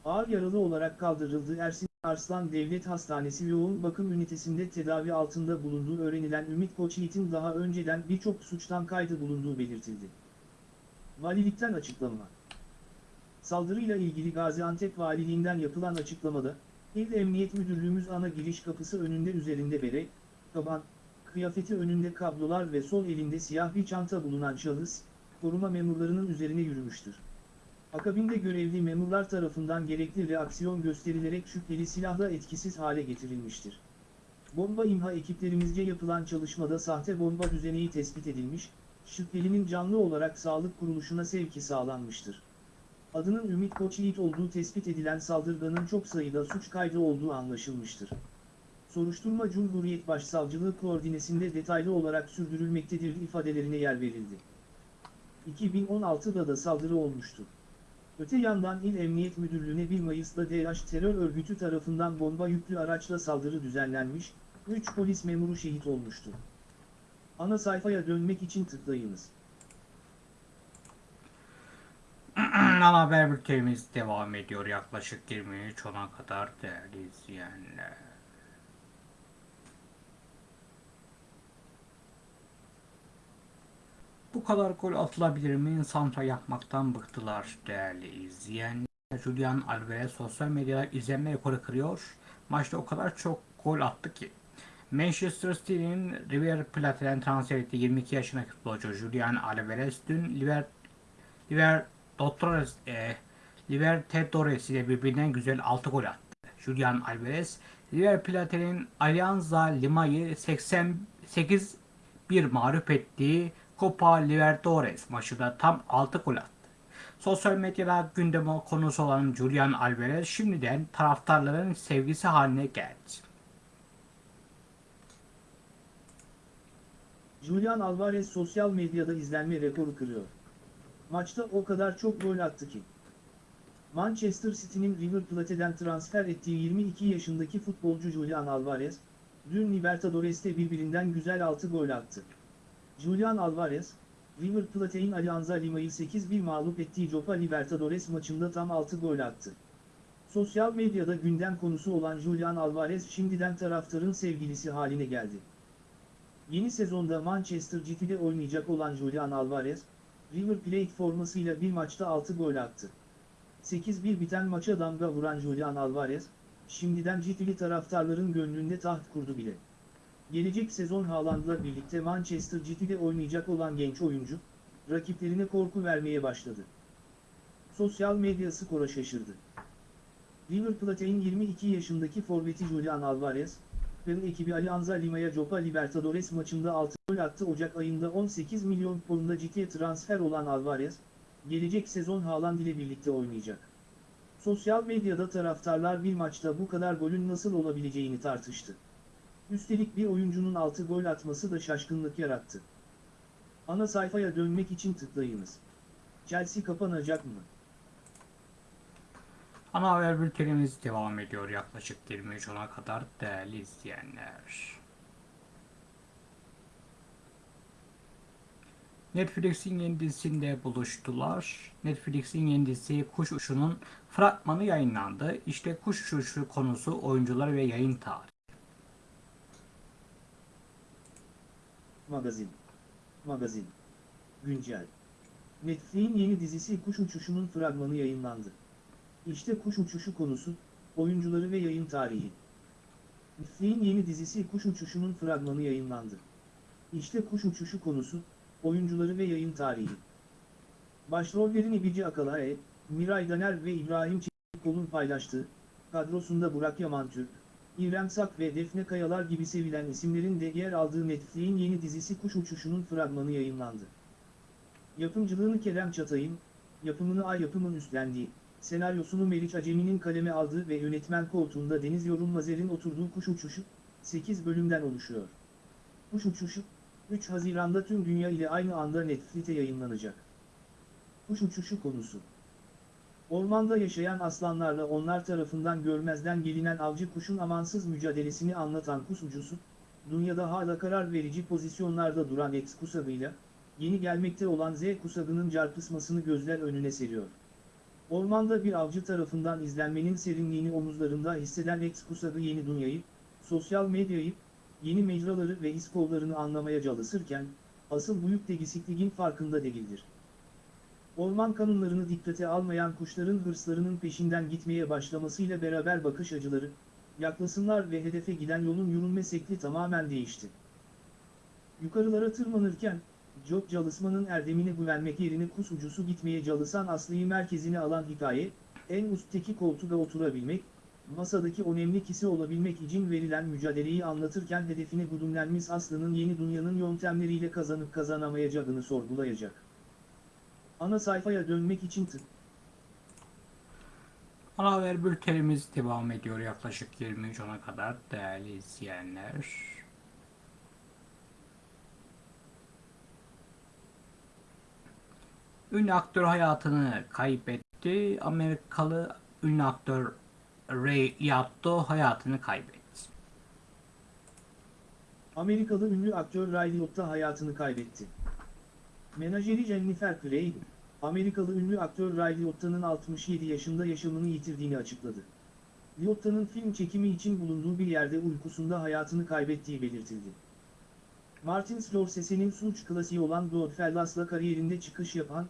Ağır yaralı olarak kaldırıldığı Ersin Arslan Devlet Hastanesi yoğun bakım ünitesinde tedavi altında bulunduğu öğrenilen Ümit Koçyiğit'in daha önceden birçok suçtan kaydı bulunduğu belirtildi. Valilikten açıklama Saldırıyla ilgili Gaziantep Valiliğinden yapılan açıklamada, İl Emniyet Müdürlüğümüz ana giriş kapısı önünde üzerinde bere, kaban, kıyafeti önünde kablolar ve sol elinde siyah bir çanta bulunan şahıs, koruma memurlarının üzerine yürümüştür. Akabinde görevli memurlar tarafından gerekli reaksiyon gösterilerek şüpheli silahla etkisiz hale getirilmiştir. Bomba imha ekiplerimizce yapılan çalışmada sahte bomba düzeneği tespit edilmiş, şüphelinin canlı olarak sağlık kuruluşuna sevki sağlanmıştır. Adının Ümit Koçyiğit olduğu tespit edilen saldırganın çok sayıda suç kaydı olduğu anlaşılmıştır. Soruşturma Cumhuriyet Başsavcılığı koordinesinde detaylı olarak sürdürülmektedir ifadelerine yer verildi. 2016'da da saldırı olmuştu. Öte yandan İl Emniyet Müdürlüğü'ne 1 Mayıs'ta DH terör örgütü tarafından bomba yüklü araçla saldırı düzenlenmiş, 3 polis memuru şehit olmuştu. Ana sayfaya dönmek için tıklayınız. Ana haber bültenimiz devam ediyor yaklaşık 23 ona kadar değerli izleyenler. Bu kadar gol atılabilir mi? Santra yapmaktan bıktılar değerli izleyenler. Julian Alvarez sosyal medyada izlenme rekoru kırıyor. Maçta o kadar çok gol attı ki. Manchester City'nin River Plate'den transfer ettiği 22 yaşındaki futbolcu Julian Alvarez dün Liver Libertadores e, Libertadores ile birbirinden güzel 6 gol attı. Julian Alvarez, River Plate'nin Alianza Lima'yı 88 bir mağlup ettiği Copa Libertadores maçında tam 6 gol attı. Sosyal medyada gündeme konusu olan Julian Alvarez şimdiden taraftarların sevgisi haline geldi. Julian Alvarez sosyal medyada izlenme rekoru kırıyor. Maçta o kadar çok gol attı ki. Manchester City'nin River Plate'den transfer ettiği 22 yaşındaki futbolcu Julian Alvarez, dün Libertadores'te birbirinden güzel 6 gol attı. Julian Alvarez, River Plate'in Alianza Lima'yı 8-1 mağlup ettiği Copa Libertadores maçında tam 6 gol attı. Sosyal medyada gündem konusu olan Julian Alvarez şimdiden taraftarın sevgilisi haline geldi. Yeni sezonda Manchester City'de oynayacak olan Julian Alvarez, River Plate formasıyla bir maçta 6 gol attı. 8-1 biten maça damga vuran Julian Alvarez, şimdiden City'li taraftarların gönlünde taht kurdu bile. Gelecek sezon Haaland'la birlikte Manchester City'de oynayacak olan genç oyuncu, rakiplerine korku vermeye başladı. Sosyal medya skora şaşırdı. River Plate'in 22 yaşındaki forveti Julian Alvarez, ve ekibi Alianza Lima'ya Copa Libertadores maçında 6 gol attı Ocak ayında 18 milyon pound'a ciddiye transfer olan Alvarez, gelecek sezon Haaland ile birlikte oynayacak. Sosyal medyada taraftarlar bir maçta bu kadar golün nasıl olabileceğini tartıştı. Üstelik bir oyuncunun 6 gol atması da şaşkınlık yarattı. Ana sayfaya dönmek için tıklayınız. Chelsea kapanacak mı? Ana haber bültenimiz devam ediyor yaklaşık 23 ona kadar değerli izleyenler. Netflix'in yeni dizisinde buluştular. Netflix'in yeni dizisi Kuş Uçu'nun fragmanı yayınlandı. İşte Kuş Uçu konusu oyuncular ve yayın tarihi. Magazin. Magazin. Güncel. Netflix'in yeni dizisi Kuş Uçuşu'nun fragmanı yayınlandı. İşte Kuş Uçuşu konusu, oyuncuları ve yayın tarihi. Netflix'in yeni dizisi Kuş Uçuşu'nun fragmanı yayınlandı. İşte Kuş Uçuşu konusu, oyuncuları ve yayın tarihi. Başrollerini İbici Akalae, Miray Daner ve İbrahim Çelikkol'un paylaştığı, kadrosunda Burak Yamantürk, İrem Sak ve Defne Kayalar gibi sevilen isimlerin de yer aldığı Netflix'in yeni dizisi Kuş Uçuşu'nun fragmanı yayınlandı. Yapımcılığını Kerem Çatay'ın, yapımını Ay Yapım'ın üstlendiği, senaryosunu Meriç Acemi'nin kaleme aldığı ve yönetmen koltuğunda Deniz Yorulmazer'in oturduğu Kuş Uçuşu, 8 bölümden oluşuyor. Kuş Uçuşu, 3 Haziran'da tüm dünya ile aynı anda Netflix'te yayınlanacak. Kuş Uçuşu konusu Ormanda yaşayan aslanlarla onlar tarafından görmezden gelinen avcı kuşun amansız mücadelesini anlatan kuş ucusu, dünyada hala karar verici pozisyonlarda duran X kusagıyla, yeni gelmekte olan Z kusagının çarpışmasını gözler önüne seriyor. Ormanda bir avcı tarafından izlenmenin serinliğini omuzlarında hisseden X kusagı yeni dünyayı, sosyal medyayı, yeni mecraları ve his kollarını anlamaya çalışırken, asıl büyük degisikliğin farkında değildir. Orman kanunlarını dikkate almayan kuşların hırslarının peşinden gitmeye başlamasıyla beraber bakış açıları, yaklasınlar ve hedefe giden yolun yürünme şekli tamamen değişti. Yukarılara tırmanırken, Job çalışmanın erdemine güvenmek yerine kus ucusu gitmeye çalışan Aslı'yı merkezine alan hikaye, en üstteki koltuğa oturabilmek, masadaki önemli kişi olabilmek için verilen mücadeleyi anlatırken hedefine güdümlenmiş Aslı'nın yeni dünyanın yöntemleriyle kazanıp kazanamayacağını sorgulayacak. Ana sayfaya dönmek için tık. Ana haber bültenimiz devam ediyor yaklaşık 23.10'a kadar değerli izleyenler. Ünlü aktör hayatını kaybetti. Amerikalı ünlü aktör Ray Liotta hayatını kaybetti. Amerikalı ünlü aktör Ray Liotta hayatını kaybetti. Menajeri Jennifer Craig, Amerikalı ünlü aktör Ray Liotta'nın 67 yaşında yaşamını yitirdiğini açıkladı. Liotta'nın film çekimi için bulunduğu bir yerde uykusunda hayatını kaybettiği belirtildi. Martin Scorsese'nin suç klasiği olan Goodfellas'la kariyerinde çıkış yapan,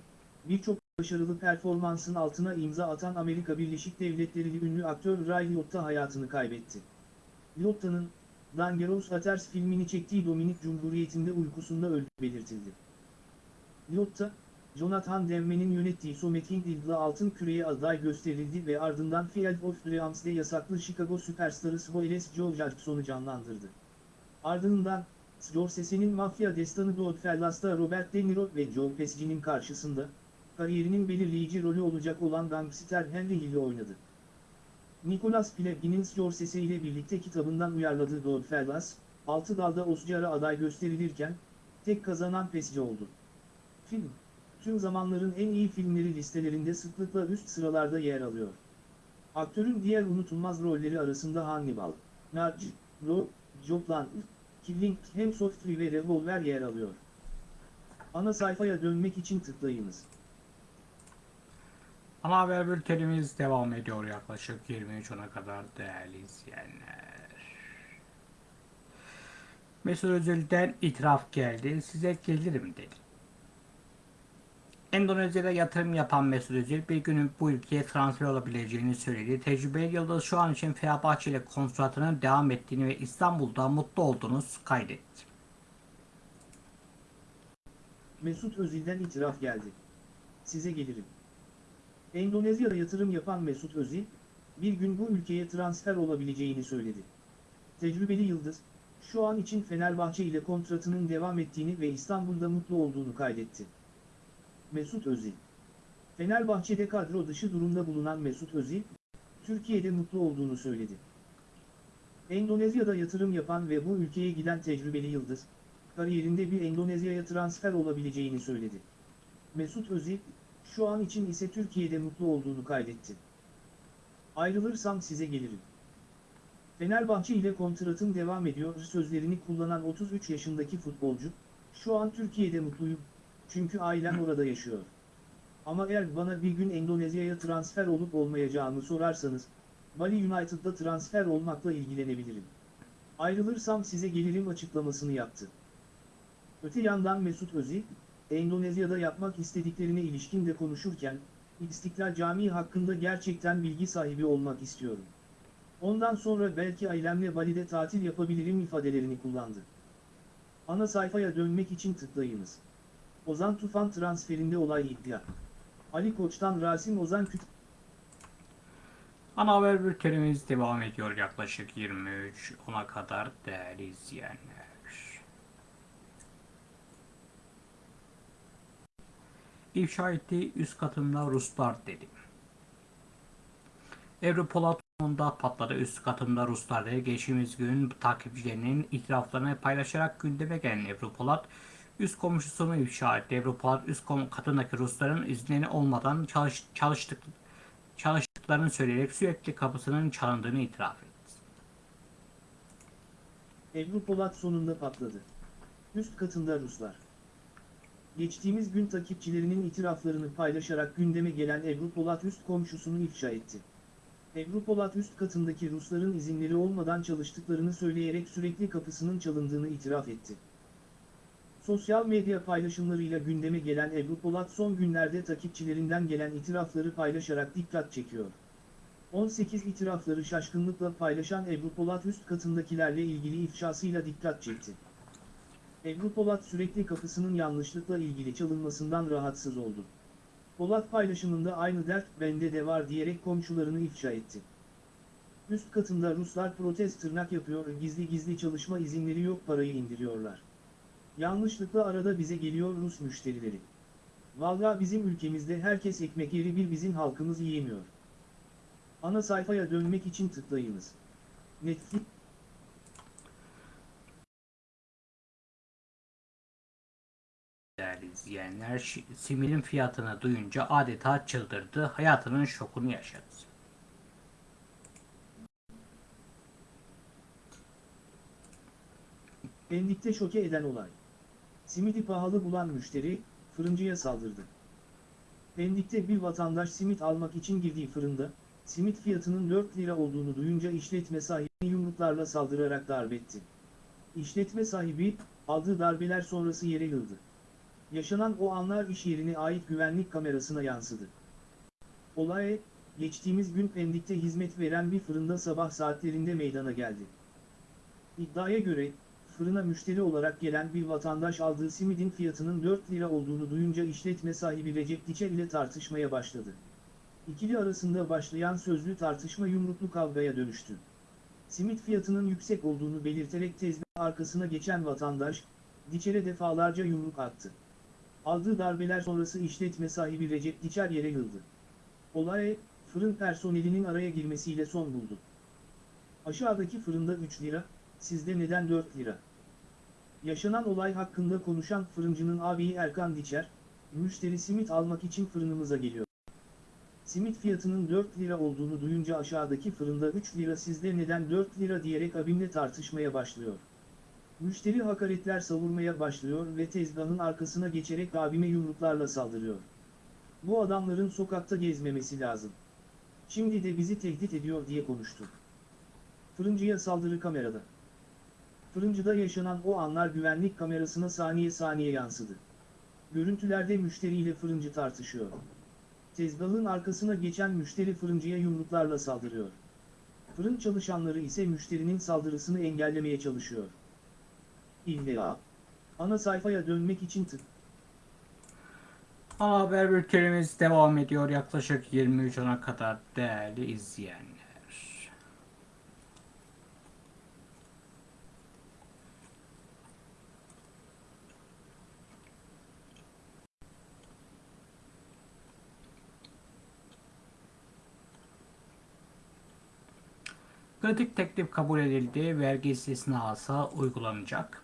birçok başarılı performansın altına imza atan Amerika Birleşik Devletleri'li ünlü aktör Ray Liotta hayatını kaybetti. Liotta'nın, Dangerous Waters filmini çektiği Dominik Cumhuriyeti'nde uykusunda öldüğü belirtildi. Liotta, Jonathan Demma'nın yönettiği Something adlı altın küreye aday gösterildi ve ardından Field of Dreams'de yasaklı Chicago süperstarı Spoiles Joe Jackson'u canlandırdı. Ardından, Scorsese'nin mafya destanı Goodfellas'ta Robert De Niro ve Joe Pesci'nin karşısında, kariyerinin belirleyici rolü olacak olan gangster Henry Hill'i oynadı. Nicholas Pileggi'nin Scorsese ile birlikte kitabından uyarladığı Goodfellas, 6 dalda Oscar'a aday gösterilirken, tek kazanan Pesci oldu. Film, tüm zamanların en iyi filmleri listelerinde sıklıkla üst sıralarda yer alıyor. Aktörün diğer unutulmaz rolleri arasında Hannibal, Narc, Ro, Jopland, Killing, Hemsworth ve Revolver yer alıyor. Ana sayfaya dönmek için tıklayınız. Ana haber bültenimiz devam ediyor yaklaşık 23.10'a kadar değerli izleyenler. Mesut Özil'den itiraf geldi. Size gelirim dedi. Endonezya'da yatırım yapan Mesut Özil bir günün bu ülkeye transfer olabileceğini söyledi. Tecrübeli Yıldız şu an için Fenerbahçe ile kontratının devam ettiğini ve İstanbul'da mutlu olduğunu kaydetti. Mesut Özil'den itiraf geldi. Size gelirim. Endonezya'da yatırım yapan Mesut Özil, bir gün bu ülkeye transfer olabileceğini söyledi. Tecrübeli Yıldız, şu an için Fenerbahçe ile kontratının devam ettiğini ve İstanbul'da mutlu olduğunu kaydetti. Mesut Özil Fenerbahçe'de kadro dışı durumda bulunan Mesut Özil, Türkiye'de mutlu olduğunu söyledi. Endonezya'da yatırım yapan ve bu ülkeye giden tecrübeli Yıldız, kariyerinde bir Endonezya'ya transfer olabileceğini söyledi. Mesut Özil, şu an için ise Türkiye'de mutlu olduğunu kaydetti. Ayrılırsam size gelirim. Fenerbahçe ile kontratım devam ediyor sözlerini kullanan 33 yaşındaki futbolcu, şu an Türkiye'de mutluyum, çünkü ailem orada yaşıyor. Ama eğer bana bir gün Endonezya'ya transfer olup olmayacağımı sorarsanız, Bali United'da transfer olmakla ilgilenebilirim. Ayrılırsam size gelirim açıklamasını yaptı. Öte yandan Mesut Özil, Endonezya'da yapmak istediklerine ilişkin de konuşurken, İstiklal Camii hakkında gerçekten bilgi sahibi olmak istiyorum. Ondan sonra belki ailemle Bali'de tatil yapabilirim ifadelerini kullandı. Ana sayfaya dönmek için tıklayınız. Ozan Tufan transferinde olay iddia. Ali Koç'tan Rasim Ozan Küt Ana haber bültenimiz devam ediyor yaklaşık 23 ona kadar değerli izleyenler. İfşa ettiği üst katımda Ruslar dedi. Ebru Polat sonunda patladı. Üst katımda Ruslar dedi. Geçtiğimiz gün takipçilerinin itiraflarını paylaşarak gündeme gelen Ebru Polat üst komşusunu ifşa etti. Ebru Polat üst katındaki Rusların izinleri olmadan çalış çalıştık çalıştıklarını söyleyerek sürekli kapısının çalındığını itiraf etti. Ebru Polat sonunda patladı. Üst katında Ruslar. Geçtiğimiz gün takipçilerinin itiraflarını paylaşarak gündeme gelen Ebru Polat üst komşusunu ifşa etti. Ebru Polat üst katındaki Rusların izinleri olmadan çalıştıklarını söyleyerek sürekli kapısının çalındığını itiraf etti. Sosyal medya paylaşımlarıyla gündeme gelen Ebru Polat son günlerde takipçilerinden gelen itirafları paylaşarak dikkat çekiyor. 18 itirafları şaşkınlıkla paylaşan Ebru Polat üst katındakilerle ilgili ifşasıyla dikkat çekti. Ebru Polat sürekli kapısının yanlışlıkla ilgili çalınmasından rahatsız oldu. Polat paylaşımında aynı dert bende de var diyerek komşularını ifşa etti. Üst katında Ruslar protest tırnak yapıyor gizli gizli çalışma izinleri yok parayı indiriyorlar. Yanlışlıkla arada bize geliyor Rus müşterileri. Valla bizim ülkemizde herkes ekmek yeri bir bizim halkımız yiyemiyor. Ana sayfaya dönmek için tıklayınız. Netflix izleyenler, simirin fiyatını duyunca adeta çıldırdı, hayatının şokunu yaşadı. Pendik'te şoke eden olay. Simidi pahalı bulan müşteri, fırıncıya saldırdı. Pendik'te bir vatandaş simit almak için girdiği fırında, simit fiyatının 4 lira olduğunu duyunca işletme sahibi yumruklarla saldırarak darbetti. İşletme sahibi, aldığı darbeler sonrası yere yıldı. Yaşanan o anlar iş yerine ait güvenlik kamerasına yansıdı. Olay, geçtiğimiz gün Pendik'te hizmet veren bir fırında sabah saatlerinde meydana geldi. İddiaya göre, fırına müşteri olarak gelen bir vatandaş aldığı simidin fiyatının 4 lira olduğunu duyunca işletme sahibi Recep Diçer ile tartışmaya başladı. İkili arasında başlayan sözlü tartışma yumruklu kavgaya dönüştü. Simit fiyatının yüksek olduğunu belirterek tezgah arkasına geçen vatandaş, Diçer'e defalarca yumruk attı. Aldığı darbeler sonrası işletme sahibi Recep Diçer yere yıldı. Olay, fırın personelinin araya girmesiyle son buldu. Aşağıdaki fırında 3 lira, sizde neden 4 lira? Yaşanan olay hakkında konuşan fırıncının abiyi Erkan Diçer, müşteri simit almak için fırınımıza geliyor. Simit fiyatının 4 lira olduğunu duyunca aşağıdaki fırında 3 lira sizde neden 4 lira diyerek abimle tartışmaya başlıyor. Müşteri hakaretler savurmaya başlıyor ve tezgahın arkasına geçerek abime yumruklarla saldırıyor. Bu adamların sokakta gezmemesi lazım. Şimdi de bizi tehdit ediyor diye konuştu. Fırıncıya saldırı kamerada. Fırıncıda yaşanan o anlar güvenlik kamerasına saniye saniye yansıdı. Görüntülerde müşteriyle fırıncı tartışıyor. Tezgahın arkasına geçen müşteri fırıncıya yumruklarla saldırıyor. Fırın çalışanları ise müşterinin saldırısını engellemeye çalışıyor. İlla. Ana sayfaya dönmek için tık. Ana haber bültenimiz devam ediyor yaklaşık 23 ona kadar değerli izleyenler. Kritik teklif kabul edildi. Vergi istisnası uygulanacak.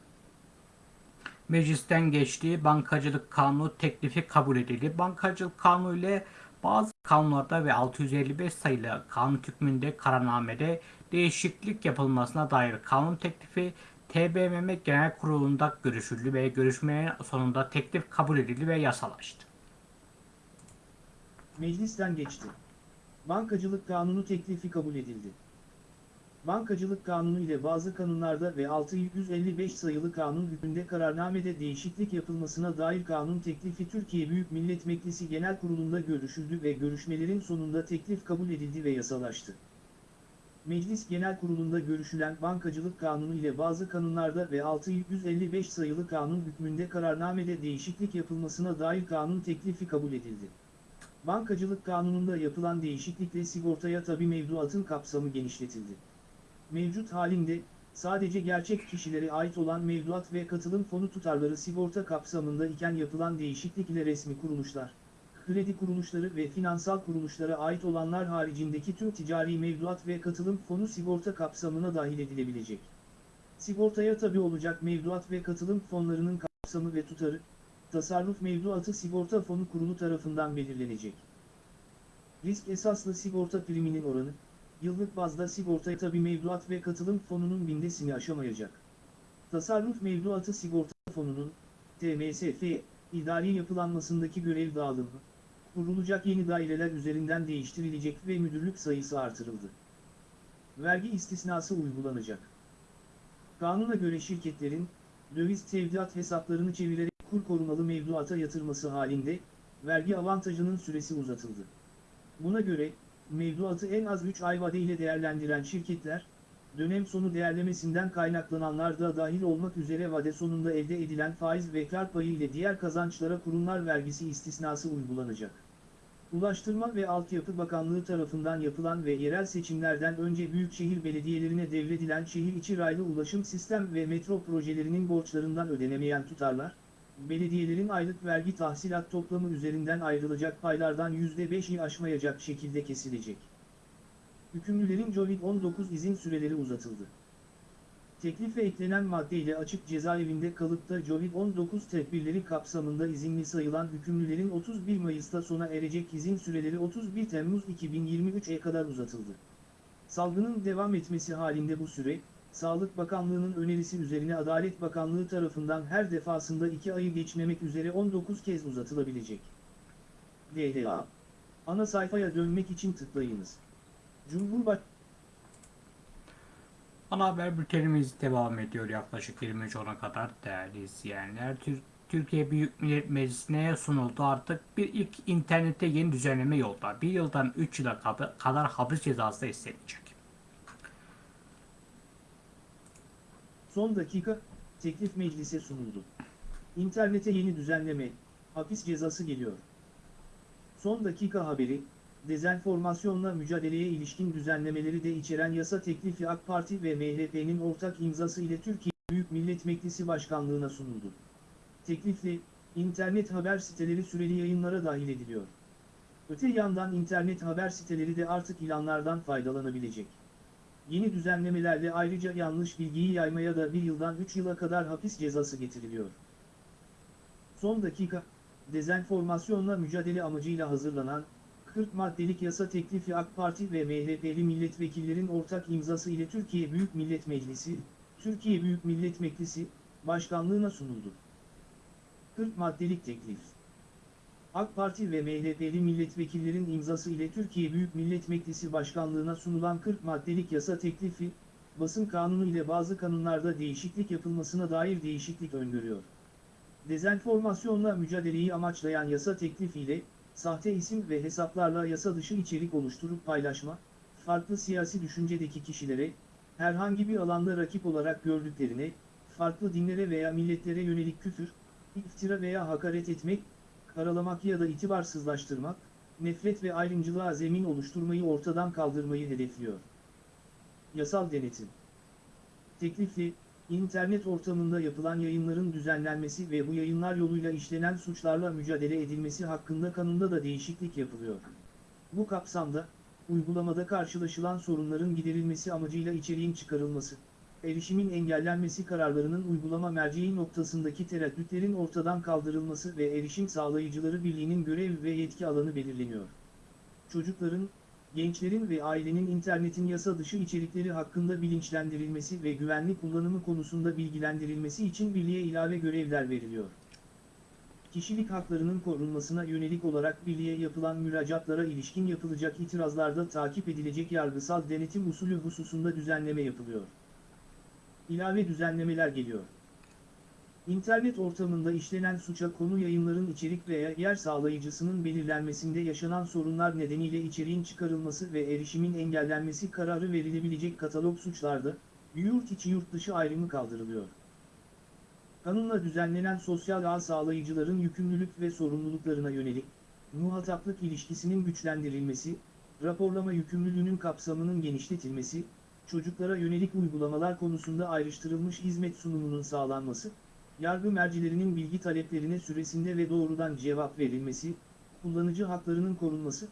Meclisten geçtiği bankacılık kanunu teklifi kabul edildi. Bankacılık kanunu ile bazı kanunlarda ve 655 sayılı kanun hükmünde kararnamede değişiklik yapılmasına dair kanun teklifi TBMM Genel Kurulu'nda görüşüldü ve görüşmenin sonunda teklif kabul edildi ve yasalaştı. Meclisten geçti. Bankacılık kanunu teklifi kabul edildi. Bankacılık Kanunu ile bazı kanunlarda ve 655 sayılı kanun hükmünde kararnamede değişiklik yapılmasına dair kanun teklifi Türkiye Büyük Millet Meclisi Genel Kurulu'nda görüşüldü ve görüşmelerin sonunda teklif kabul edildi ve yasalaştı. Meclis Genel Kurulu'nda görüşülen Bankacılık Kanunu ile bazı kanunlarda ve 655 sayılı kanun hükmünde kararnamede değişiklik yapılmasına dair kanun teklifi kabul edildi. Bankacılık Kanunu'nda yapılan değişiklikle sigortaya tabi mevduatın kapsamı genişletildi. Mevcut halinde, sadece gerçek kişilere ait olan mevduat ve katılım fonu tutarları sigorta kapsamında iken yapılan değişiklik ile resmi kuruluşlar, kredi kuruluşları ve finansal kuruluşlara ait olanlar haricindeki tüm ticari mevduat ve katılım fonu sigorta kapsamına dahil edilebilecek. Sigortaya tabi olacak mevduat ve katılım fonlarının kapsamı ve tutarı, tasarruf mevduatı sigorta fonu kurulu tarafından belirlenecek. Risk esaslı sigorta priminin oranı, yıllık bazda sigortaya tabi mevduat ve katılım fonunun bindesini aşamayacak. Tasarruf mevduatı sigorta fonunun, TMSF, idari yapılanmasındaki görev dağılımı, kurulacak yeni daireler üzerinden değiştirilecek ve müdürlük sayısı artırıldı. Vergi istisnası uygulanacak. Kanuna göre şirketlerin, döviz tevdiat hesaplarını çevirerek kur korumalı mevduata yatırması halinde, vergi avantajının süresi uzatıldı. Buna göre, mevduatı en az 3 ay vadeyle değerlendiren şirketler, dönem sonu değerlemesinden kaynaklananlar da dahil olmak üzere vade sonunda elde edilen faiz ve kar payı ile diğer kazançlara kurumlar vergisi istisnası uygulanacak. Ulaştırma ve Altyapı Bakanlığı tarafından yapılan ve yerel seçimlerden önce büyükşehir belediyelerine devredilen şehir içi raylı ulaşım sistem ve metro projelerinin borçlarından ödenemeyen tutarlar, belediyelerin aylık vergi tahsilat toplamı üzerinden ayrılacak paylardan %5'i aşmayacak şekilde kesilecek. Hükümlülerin Covid-19 izin süreleri uzatıldı. Teklife eklenen maddeyle açık cezaevinde kalıp da Covid-19 tedbirleri kapsamında izinli sayılan hükümlülerin 31 Mayıs'ta sona erecek izin süreleri 31 Temmuz 2023'e kadar uzatıldı. Salgının devam etmesi halinde bu süre, Sağlık Bakanlığı'nın önerisi üzerine Adalet Bakanlığı tarafından her defasında 2 ayı geçmemek üzere 19 kez uzatılabilecek. DDA Ana sayfaya dönmek için tıklayınız. Cumhurbaşkanı Ana haber bültenimiz devam ediyor yaklaşık 23.10'a kadar değerli izleyenler. Tür- Türkiye Büyük Millet Meclisi'ne sunuldu artık bir ilk internette yeni düzenleme yolda. Bir yıldan 3 yıla kad- kadar hapis cezası da istenilecek. Son dakika, teklif meclise sunuldu. İnternete yeni düzenleme, hapis cezası geliyor. Son dakika haberi, dezenformasyonla mücadeleye ilişkin düzenlemeleri de içeren yasa teklifi AK Parti ve MHP'nin ortak imzası ile Türkiye Büyük Millet Meclisi Başkanlığına sunuldu. Teklifle, internet haber siteleri süreli yayınlara dahil ediliyor. Öte yandan internet haber siteleri de artık ilanlardan faydalanabilecek. Yeni düzenlemelerle ayrıca yanlış bilgiyi yaymaya da bir yıldan 3 yıla kadar hapis cezası getiriliyor. Son dakika, dezenformasyonla mücadele amacıyla hazırlanan, 40 maddelik yasa teklifi AK Parti ve MHP'li milletvekillerin ortak imzası ile Türkiye Büyük Millet Meclisi, Türkiye Büyük Millet Meclisi, Başkanlığına sunuldu. 40 maddelik teklif AK Parti ve MHP'li milletvekillerin imzası ile Türkiye Büyük Millet Meclisi Başkanlığına sunulan 40 maddelik yasa teklifi, basın kanunu ile bazı kanunlarda değişiklik yapılmasına dair değişiklik öngörüyor. Dezenformasyonla mücadeleyi amaçlayan yasa teklifiyle, sahte isim ve hesaplarla yasa dışı içerik oluşturup paylaşma, farklı siyasi düşüncedeki kişilere, herhangi bir alanda rakip olarak gördüklerine, farklı dinlere veya milletlere yönelik küfür, iftira veya hakaret etmek, karalamak ya da itibarsızlaştırmak, nefret ve ayrımcılığa zemin oluşturmayı ortadan kaldırmayı hedefliyor. Yasal denetim Teklifli, internet ortamında yapılan yayınların düzenlenmesi ve bu yayınlar yoluyla işlenen suçlarla mücadele edilmesi hakkında kanunda da değişiklik yapılıyor. Bu kapsamda, uygulamada karşılaşılan sorunların giderilmesi amacıyla içeriğin çıkarılması, erişimin engellenmesi kararlarının uygulama merceği noktasındaki tereddütlerin ortadan kaldırılması ve erişim sağlayıcıları birliğinin görev ve yetki alanı belirleniyor. Çocukların, gençlerin ve ailenin internetin yasa dışı içerikleri hakkında bilinçlendirilmesi ve güvenli kullanımı konusunda bilgilendirilmesi için birliğe ilave görevler veriliyor. kişilik haklarının korunmasına yönelik olarak birliğe yapılan müracaatlara ilişkin yapılacak itirazlarda takip edilecek yargısal denetim usulü hususunda düzenleme yapılıyor. İlave düzenlemeler geliyor. İnternet ortamında işlenen suça konu yayınların içerik veya yer sağlayıcısının belirlenmesinde yaşanan sorunlar nedeniyle içeriğin çıkarılması ve erişimin engellenmesi kararı verilebilecek katalog suçlarda, yurt içi yurt dışı ayrımı kaldırılıyor. Kanunla düzenlenen sosyal ağ sağlayıcıların yükümlülük ve sorumluluklarına yönelik, muhataplık ilişkisinin güçlendirilmesi, raporlama yükümlülüğünün kapsamının genişletilmesi, çocuklara yönelik uygulamalar konusunda ayrıştırılmış hizmet sunumunun sağlanması, yargı mercilerinin bilgi taleplerine süresinde ve doğrudan cevap verilmesi, kullanıcı haklarının korunması,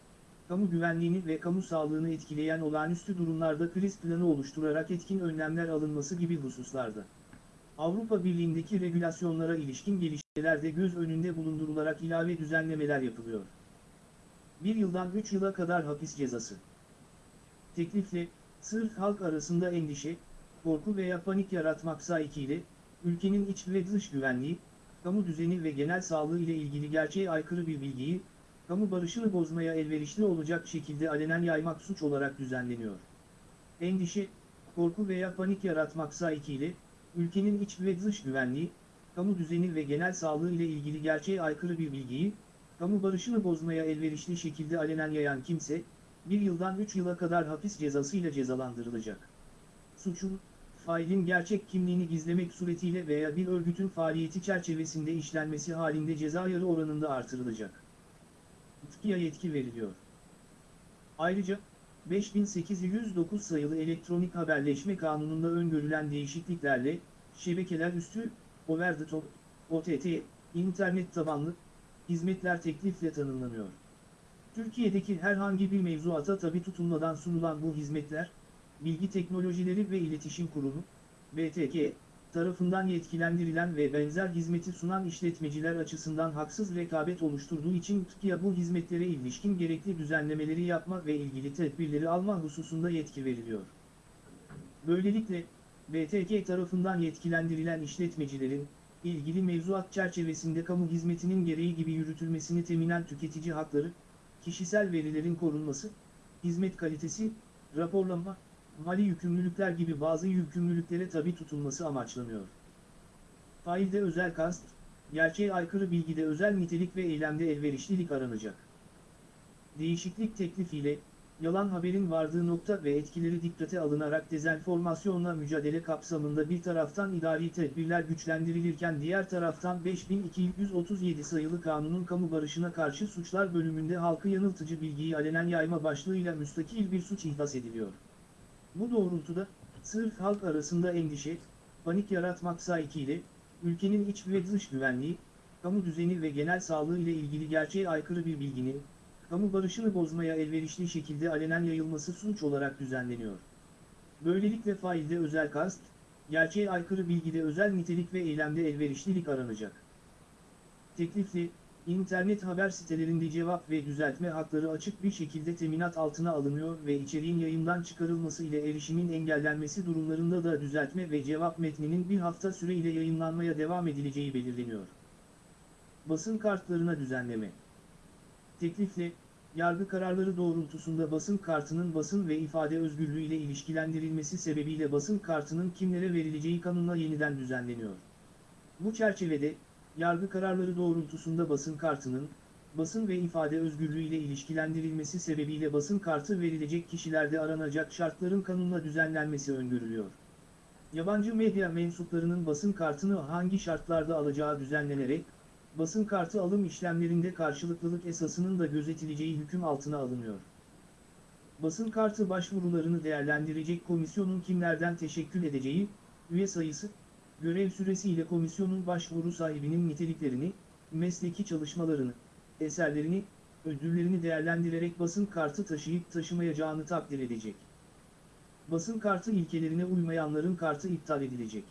kamu güvenliğini ve kamu sağlığını etkileyen olağanüstü durumlarda kriz planı oluşturarak etkin önlemler alınması gibi hususlarda. Avrupa Birliği'ndeki regülasyonlara ilişkin gelişmeler de göz önünde bulundurularak ilave düzenlemeler yapılıyor. Bir yıldan 3 yıla kadar hapis cezası. Teklifle, sırf halk arasında endişe, korku veya panik yaratmak sahikiyle, ülkenin iç ve dış güvenliği, kamu düzeni ve genel sağlığı ile ilgili gerçeğe aykırı bir bilgiyi, kamu barışını bozmaya elverişli olacak şekilde alenen yaymak suç olarak düzenleniyor. Endişe, korku veya panik yaratmak sahikiyle, ülkenin iç ve dış güvenliği, kamu düzeni ve genel sağlığı ile ilgili gerçeğe aykırı bir bilgiyi, kamu barışını bozmaya elverişli şekilde alenen yayan kimse, bir yıldan 3 yıla kadar hapis cezasıyla cezalandırılacak. Suçun, failin gerçek kimliğini gizlemek suretiyle veya bir örgütün faaliyeti çerçevesinde işlenmesi halinde ceza yarı oranında artırılacak. TİKİ'ye yetki veriliyor. Ayrıca, 5809 sayılı elektronik haberleşme kanununda öngörülen değişikliklerle, şebekeler üstü, over the top, OTT, internet tabanlı, hizmetler teklifle tanımlanıyor. Türkiye'deki herhangi bir mevzuata tabi tutulmadan sunulan bu hizmetler, Bilgi Teknolojileri ve İletişim Kurumu, BTK, tarafından yetkilendirilen ve benzer hizmeti sunan işletmeciler açısından haksız rekabet oluşturduğu için TİKİ'ye bu hizmetlere ilişkin gerekli düzenlemeleri yapma ve ilgili tedbirleri alma hususunda yetki veriliyor. Böylelikle, BTK tarafından yetkilendirilen işletmecilerin, ilgili mevzuat çerçevesinde kamu hizmetinin gereği gibi yürütülmesini teminen tüketici hakları, kişisel verilerin korunması, hizmet kalitesi, raporlama, mali yükümlülükler gibi bazı yükümlülüklere tabi tutulması amaçlanıyor. Failde özel kast, gerçeğe aykırı bilgide özel nitelik ve eylemde elverişlilik aranacak. Değişiklik teklifiyle, yalan haberin vardığı nokta ve etkileri dikkate alınarak dezenformasyonla mücadele kapsamında bir taraftan idari tedbirler güçlendirilirken diğer taraftan 5237 sayılı kanunun kamu barışına karşı suçlar bölümünde halkı yanıltıcı bilgiyi alenen yayma başlığıyla müstakil bir suç ihdas ediliyor. Bu doğrultuda, sırf halk arasında endişe, panik yaratmak sahikiyle, ülkenin iç ve dış güvenliği, kamu düzeni ve genel sağlığı ile ilgili gerçeğe aykırı bir bilginin, kamu barışını bozmaya elverişli şekilde alenen yayılması suç olarak düzenleniyor. Böylelikle failde özel kast, gerçeğe aykırı bilgide özel nitelik ve eylemde elverişlilik aranacak. Teklifli, İnternet haber sitelerinde cevap ve düzeltme hakları açık bir şekilde teminat altına alınıyor ve içeriğin yayından çıkarılması ile erişimin engellenmesi durumlarında da düzeltme ve cevap metninin bir hafta süre ile yayınlanmaya devam edileceği belirleniyor. Basın kartlarına düzenleme Teklifle, yargı kararları doğrultusunda basın kartının basın ve ifade özgürlüğü ile ilişkilendirilmesi sebebiyle basın kartının kimlere verileceği kanunla yeniden düzenleniyor. Bu çerçevede, yargı kararları doğrultusunda basın kartının, basın ve ifade özgürlüğü ile ilişkilendirilmesi sebebiyle basın kartı verilecek kişilerde aranacak şartların kanunla düzenlenmesi öngörülüyor. Yabancı medya mensuplarının basın kartını hangi şartlarda alacağı düzenlenerek, basın kartı alım işlemlerinde karşılıklılık esasının da gözetileceği hüküm altına alınıyor. Basın kartı başvurularını değerlendirecek komisyonun kimlerden teşekkül edeceği, üye sayısı, görev süresi ile komisyonun başvuru sahibinin niteliklerini, mesleki çalışmalarını, eserlerini, ödüllerini değerlendirerek basın kartı taşıyıp taşımayacağını takdir edecek. Basın kartı ilkelerine uymayanların kartı iptal edilecek.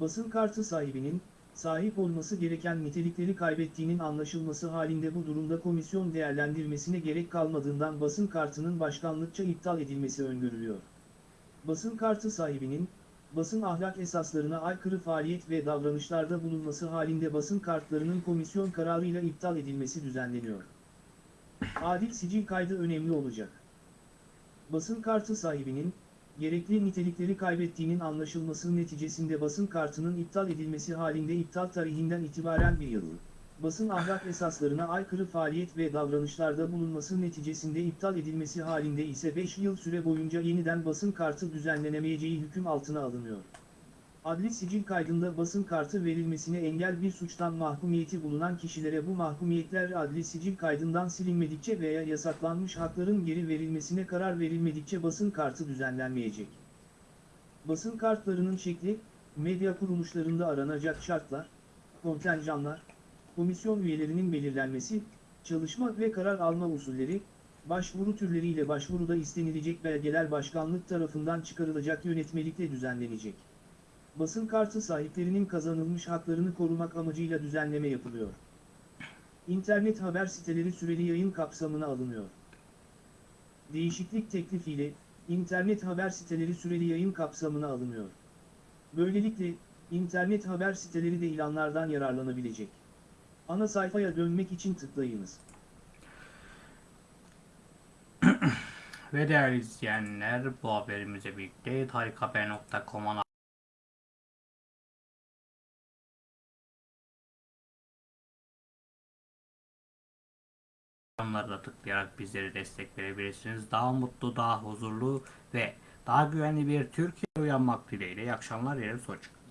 Basın kartı sahibinin, sahip olması gereken nitelikleri kaybettiğinin anlaşılması halinde bu durumda komisyon değerlendirmesine gerek kalmadığından basın kartının başkanlıkça iptal edilmesi öngörülüyor. Basın kartı sahibinin, basın ahlak esaslarına aykırı faaliyet ve davranışlarda bulunması halinde basın kartlarının komisyon kararıyla iptal edilmesi düzenleniyor. Adil sicil kaydı önemli olacak. Basın kartı sahibinin, gerekli nitelikleri kaybettiğinin anlaşılması neticesinde basın kartının iptal edilmesi halinde iptal tarihinden itibaren bir yıl, basın ahlak esaslarına aykırı faaliyet ve davranışlarda bulunması neticesinde iptal edilmesi halinde ise 5 yıl süre boyunca yeniden basın kartı düzenlenemeyeceği hüküm altına alınıyor. Adli sicil kaydında basın kartı verilmesine engel bir suçtan mahkumiyeti bulunan kişilere bu mahkumiyetler adli sicil kaydından silinmedikçe veya yasaklanmış hakların geri verilmesine karar verilmedikçe basın kartı düzenlenmeyecek. Basın kartlarının şekli, medya kuruluşlarında aranacak şartlar, kontenjanlar, komisyon üyelerinin belirlenmesi, çalışma ve karar alma usulleri, başvuru türleriyle başvuruda istenilecek belgeler başkanlık tarafından çıkarılacak yönetmelikle düzenlenecek. Basın kartı sahiplerinin kazanılmış haklarını korumak amacıyla düzenleme yapılıyor. İnternet haber siteleri süreli yayın kapsamına alınıyor. Değişiklik teklifiyle, internet haber siteleri süreli yayın kapsamına alınıyor. Böylelikle, internet haber siteleri de ilanlardan yararlanabilecek. Ana sayfaya dönmek için tıklayınız. Ve değerli izleyenler bu haberimizle birlikte tarikhaber.com'a Onları da tıklayarak bizlere destek verebilirsiniz. Daha mutlu, daha huzurlu ve daha güvenli bir Türkiye uyanmak dileğiyle. İyi akşamlar, yarın hoşçakalın.